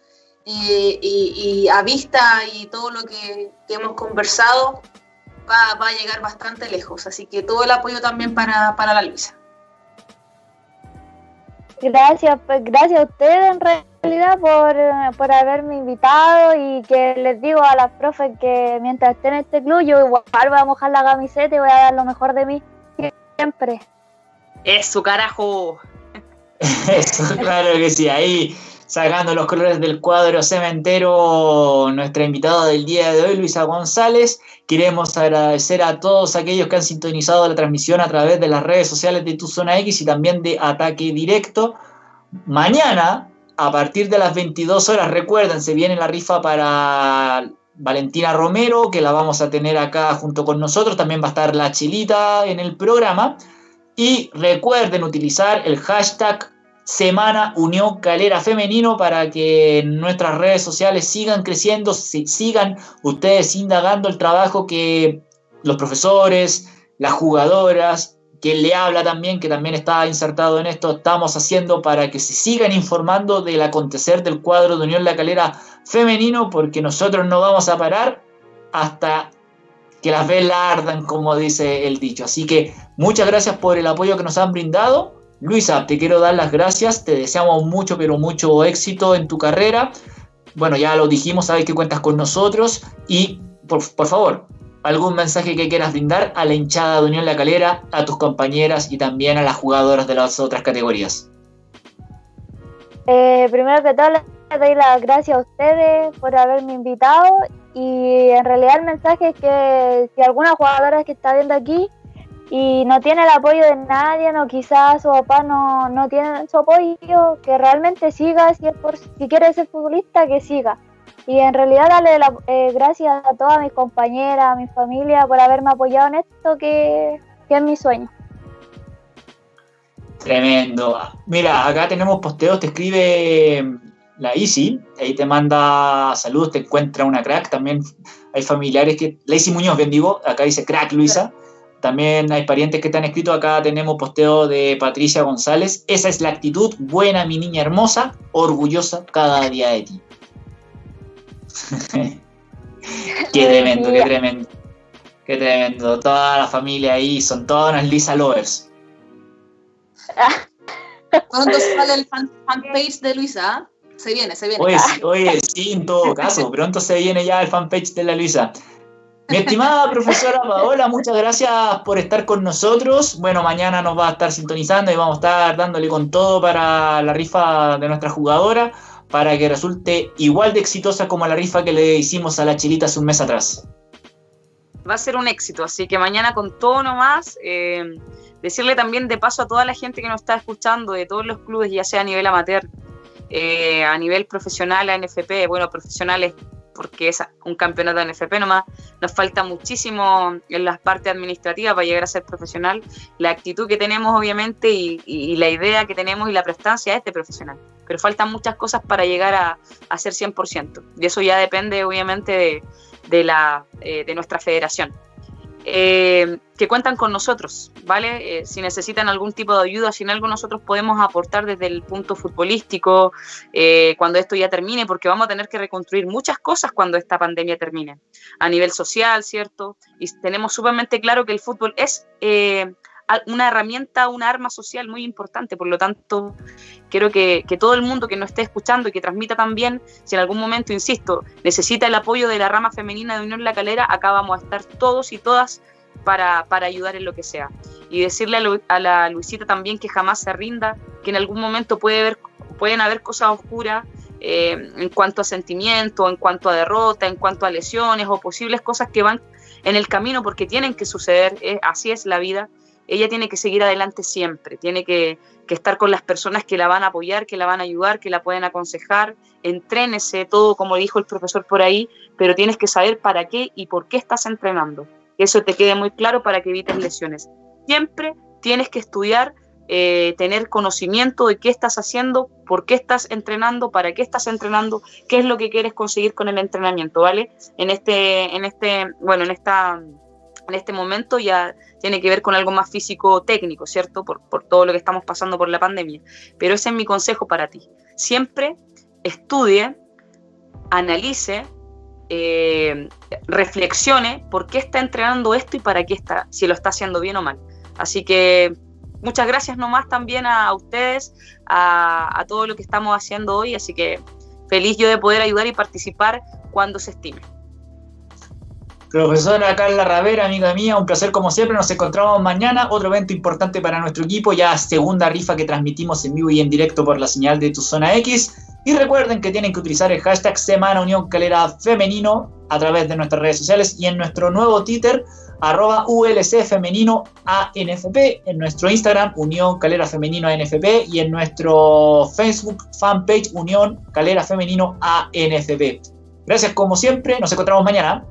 Eh, y, a vista y todo lo que hemos conversado, va, a llegar bastante lejos. Así que todo el apoyo también para, la Luisa. Gracias, pues, gracias a ustedes en realidad por, por, haberme invitado y que les digo a las profes que mientras esté en este club yo igual voy a mojar la camiseta y voy a dar lo mejor de mí siempre. Eso, carajo. Eso, claro que sí, ahí sacando los colores del cuadro cementero, nuestra invitada del día de hoy, Luisa González. Queremos agradecer a todos aquellos que han sintonizado la transmisión a través de las redes sociales de Tu Zona X y también de Ataque Directo. Mañana, a partir de las 22 horas, recuerden, se viene la rifa para Valentina Romero, que la vamos a tener acá junto con nosotros. También va a estar la chilita en el programa. Y recuerden utilizar el hashtag Semana Unión Calera Femenino para que nuestras redes sociales sigan creciendo, sigan ustedes indagando el trabajo que los profesores, las jugadoras, quien le habla también, que también está insertado en esto, estamos haciendo para que se sigan informando del acontecer del cuadro de Unión La Calera femenino, porque nosotros no vamos a parar hasta que las velas ardan, como dice el dicho. Así que muchas gracias por el apoyo que nos han brindado Luisa, te quiero dar las gracias, te deseamos mucho, pero mucho éxito en tu carrera. Bueno, ya lo dijimos, sabes que cuentas con nosotros y por, favor, algún mensaje que quieras brindar a la hinchada de Unión La Calera, a tus compañeras y también a las jugadoras de las otras categorías. Eh, primero que todo, les doy las gracias a ustedes por haberme invitado y en realidad el mensaje es que si alguna jugadora que está viendo aquí y no tiene el apoyo de nadie, no quizás su papá no, no tiene su apoyo, que realmente siga, si, es por, si quiere ser futbolista, que siga. Y en realidad darle la, eh, gracias a todas mis compañeras, a mi familia por haberme apoyado en esto, que, que es mi sueño. Tremendo. Mira, acá tenemos posteos, te escribe la Isi, ahí te manda saludos, te encuentra una crack, también hay familiares que, la Isi Muñoz, bendigo, acá dice crack Luisa. También hay parientes que te han escrito. Acá tenemos posteo de Patricia González. Esa es la actitud buena, mi niña hermosa, orgullosa cada día de ti. qué tremendo, qué tremendo. Qué tremendo. Toda la familia ahí son todas unas Lisa Lovers. Pronto sale el fanpage de Luisa. Se viene, se viene. Oye, oye, sí, en todo caso, pronto se viene ya el fanpage de la Luisa. Mi estimada profesora Paola, muchas gracias por estar con nosotros. Bueno, mañana nos va a estar sintonizando y vamos a estar dándole con todo para la rifa de nuestra jugadora, para que resulte igual de exitosa como la rifa que le hicimos a la Chilita un mes atrás. Va a ser un éxito, así que mañana con todo nomás. Eh, decirle también de paso a toda la gente que nos está escuchando, de todos los clubes, ya sea a nivel amateur, eh, a nivel profesional, a NFP, bueno, profesionales porque es un campeonato de NFP nomás, nos falta muchísimo en las partes administrativas para llegar a ser profesional, la actitud que tenemos obviamente y, la idea que tenemos y la prestancia es de profesional, pero faltan muchas cosas para llegar a, a ser 100%, y eso ya depende obviamente de, de, la, eh, de nuestra federación. Eh, que cuentan con nosotros, ¿vale? Eh, si necesitan algún tipo de ayuda, si en algo nosotros podemos aportar desde el punto futbolístico, eh, cuando esto ya termine, porque vamos a tener que reconstruir muchas cosas cuando esta pandemia termine, a nivel social, ¿cierto? Y tenemos sumamente claro que el fútbol es una herramienta, una arma social muy importante. Por lo tanto, quiero que, todo el mundo que nos esté escuchando y que transmita también, si en algún momento, insisto, necesita el apoyo de la rama femenina de Unión La Calera, acá vamos a estar todos y todas para, ayudar en lo que sea. Y decirle a, la Luisita también que jamás se rinda, que en algún momento puede haber, pueden haber cosas oscuras. Eh, en cuanto a sentimiento, en cuanto a derrota, en cuanto a lesiones o posibles cosas que van en el camino porque tienen que suceder, así es la vida, ella tiene que seguir adelante siempre, tiene que, estar con las personas que la van a apoyar, que la van a ayudar, que la pueden aconsejar, entrénese todo como dijo el profesor por ahí, pero tienes que saber para qué y por qué estás entrenando. Que eso te quede muy claro para que evites lesiones. Siempre tienes que estudiar, eh, tener conocimiento de qué estás haciendo, por qué estás entrenando, para qué estás entrenando, qué es lo que quieres conseguir con el entrenamiento, ¿vale? En este, en este, bueno, en esta en este momento ya tiene que ver con algo más físico técnico, ¿cierto? Por, todo lo que estamos pasando por la pandemia. Pero ese es mi consejo para ti. Siempre estudie, analice, eh, reflexione por qué está entrenando esto y para qué está, si lo está haciendo bien o mal. Así que muchas gracias nomás también a, ustedes, a, a todo lo que estamos haciendo hoy. Así que feliz yo de poder ayudar y participar cuando se estime. Profesora Carla Ravera, amiga mía, un placer como siempre. Nos encontramos mañana. Otro evento importante para nuestro equipo, ya segunda rifa que transmitimos en vivo y en directo por la señal de Tu Zona X. Y recuerden que tienen que utilizar el hashtag Semana Unión Calera Femenino a través de nuestras redes sociales y en nuestro nuevo Twitter, arroba ULC ANFP, en nuestro Instagram, Unión Calera Femenino ANFP y en nuestro Facebook fanpage, Unión Calera Femenino ANFP. Gracias como siempre, nos encontramos mañana.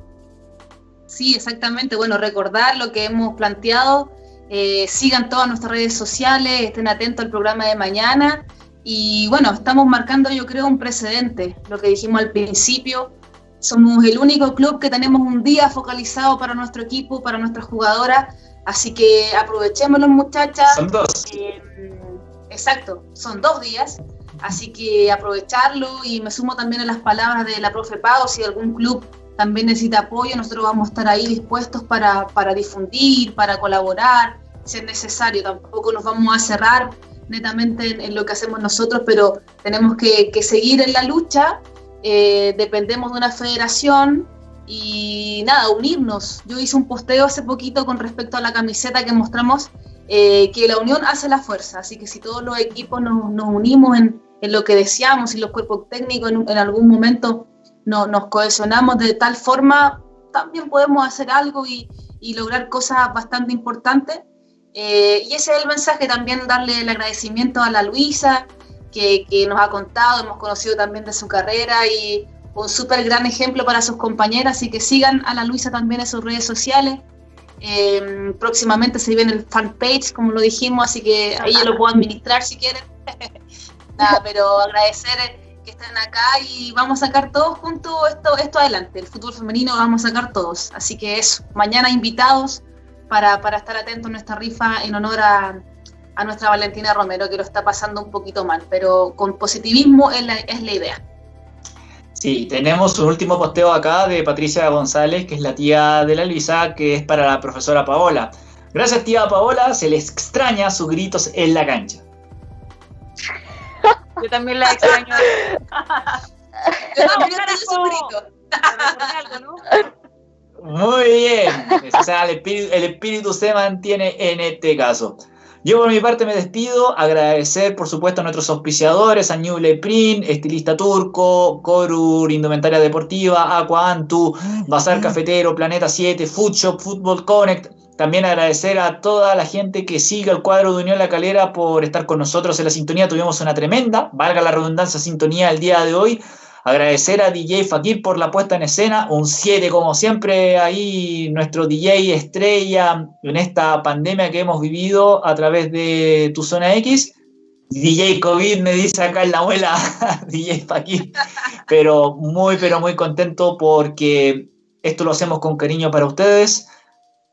Sí, exactamente. Bueno, recordar lo que hemos planteado. Eh, sigan todas nuestras redes sociales, estén atentos al programa de mañana. Y bueno, estamos marcando, yo creo, un precedente. Lo que dijimos al principio, somos el único club que tenemos un día focalizado para nuestro equipo, para nuestras jugadoras. Así que aprovechémoslo, muchachas. Son dos. Eh, exacto, son dos días. Así que aprovecharlo y me sumo también a las palabras de la profe Pau, si algún club también necesita apoyo, nosotros vamos a estar ahí dispuestos para, para difundir, para colaborar, si es necesario. Tampoco nos vamos a cerrar netamente en, lo que hacemos nosotros, pero tenemos que, seguir en la lucha. Eh, dependemos de una federación y nada, unirnos. Yo hice un posteo hace poquito con respecto a la camiseta que mostramos, eh, que la unión hace la fuerza, así que si todos los equipos nos, unimos en, lo que deseamos y los cuerpos técnicos en, en algún momento nos cohesionamos de tal forma, también podemos hacer algo y, lograr cosas bastante importantes. Eh, y ese es el mensaje, también darle el agradecimiento a la Luisa, que, nos ha contado, hemos conocido también de su carrera y un súper gran ejemplo para sus compañeras, así que sigan a la Luisa también en sus redes sociales. Eh, próximamente se viene el fanpage, como lo dijimos, así que ahí yo lo puedo administrar si quieren. Nada, pero agradecer están acá y vamos a sacar todos juntos esto, esto adelante. El fútbol femenino vamos a sacar todos. Así que eso, mañana invitados para, estar atentos a nuestra rifa en honor a, nuestra Valentina Romero, que lo está pasando un poquito mal, pero con positivismo es la, es la idea. Sí, tenemos un último posteo acá de Patricia González, que es la tía de la Luisa, que es para la profesora Paola. Gracias tía Paola, se les extraña sus gritos en la cancha. Yo también la extraño. Muy bien. O sea, el espíritu, el espíritu se mantiene en este caso. Yo por mi parte me despido, agradecer por supuesto a nuestros auspiciadores, a New Print, Estilista Turco, Corur, Indumentaria Deportiva, Aqua Antu, Bazar Cafetero, Planeta 7, Food Shop, Football Connect. También agradecer a toda la gente que sigue el cuadro de Unión La Calera por estar con nosotros en la sintonía. Tuvimos una tremenda, valga la redundancia, sintonía el día de hoy. Agradecer a DJ Fakir por la puesta en escena, un 7 como siempre ahí, nuestro DJ estrella en esta pandemia que hemos vivido a través de Tu Zona X. DJ COVID me dice acá en la abuela, DJ Fakir, pero muy, pero muy contento porque esto lo hacemos con cariño para ustedes.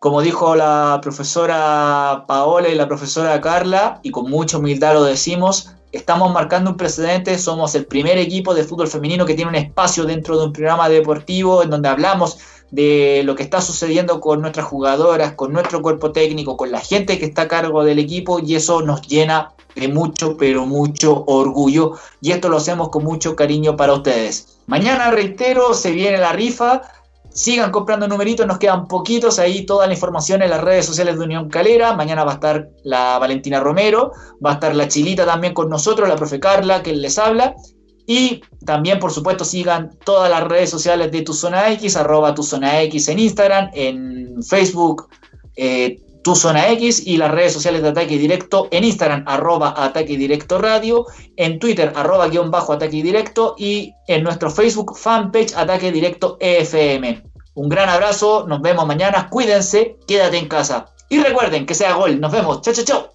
Como dijo la profesora Paola y la profesora Carla, y con mucha humildad lo decimos, estamos marcando un precedente, somos el primer equipo de fútbol femenino que tiene un espacio dentro de un programa deportivo en donde hablamos de lo que está sucediendo con nuestras jugadoras, con nuestro cuerpo técnico, con la gente que está a cargo del equipo y eso nos llena de mucho, pero mucho orgullo y esto lo hacemos con mucho cariño para ustedes. Mañana, reitero, se viene la rifa Sigan comprando numeritos, nos quedan poquitos. Ahí toda la información en las redes sociales de Unión Calera. Mañana va a estar la Valentina Romero, va a estar la Chilita también con nosotros, la profe Carla, que les habla. Y también, por supuesto, sigan todas las redes sociales de Tu Zona X, arroba Tu Zona X en Instagram, en Facebook, eh, Tu Zona X y las redes sociales de Ataque Directo en Instagram, arroba Ataque Directo Radio, en Twitter, arroba guion bajo Ataque Directo y en nuestro Facebook fanpage Ataque Directo EFM. Un gran abrazo, nos vemos mañana, cuídense, quédate en casa. Y recuerden que sea gol, nos vemos, chao, chao, chao.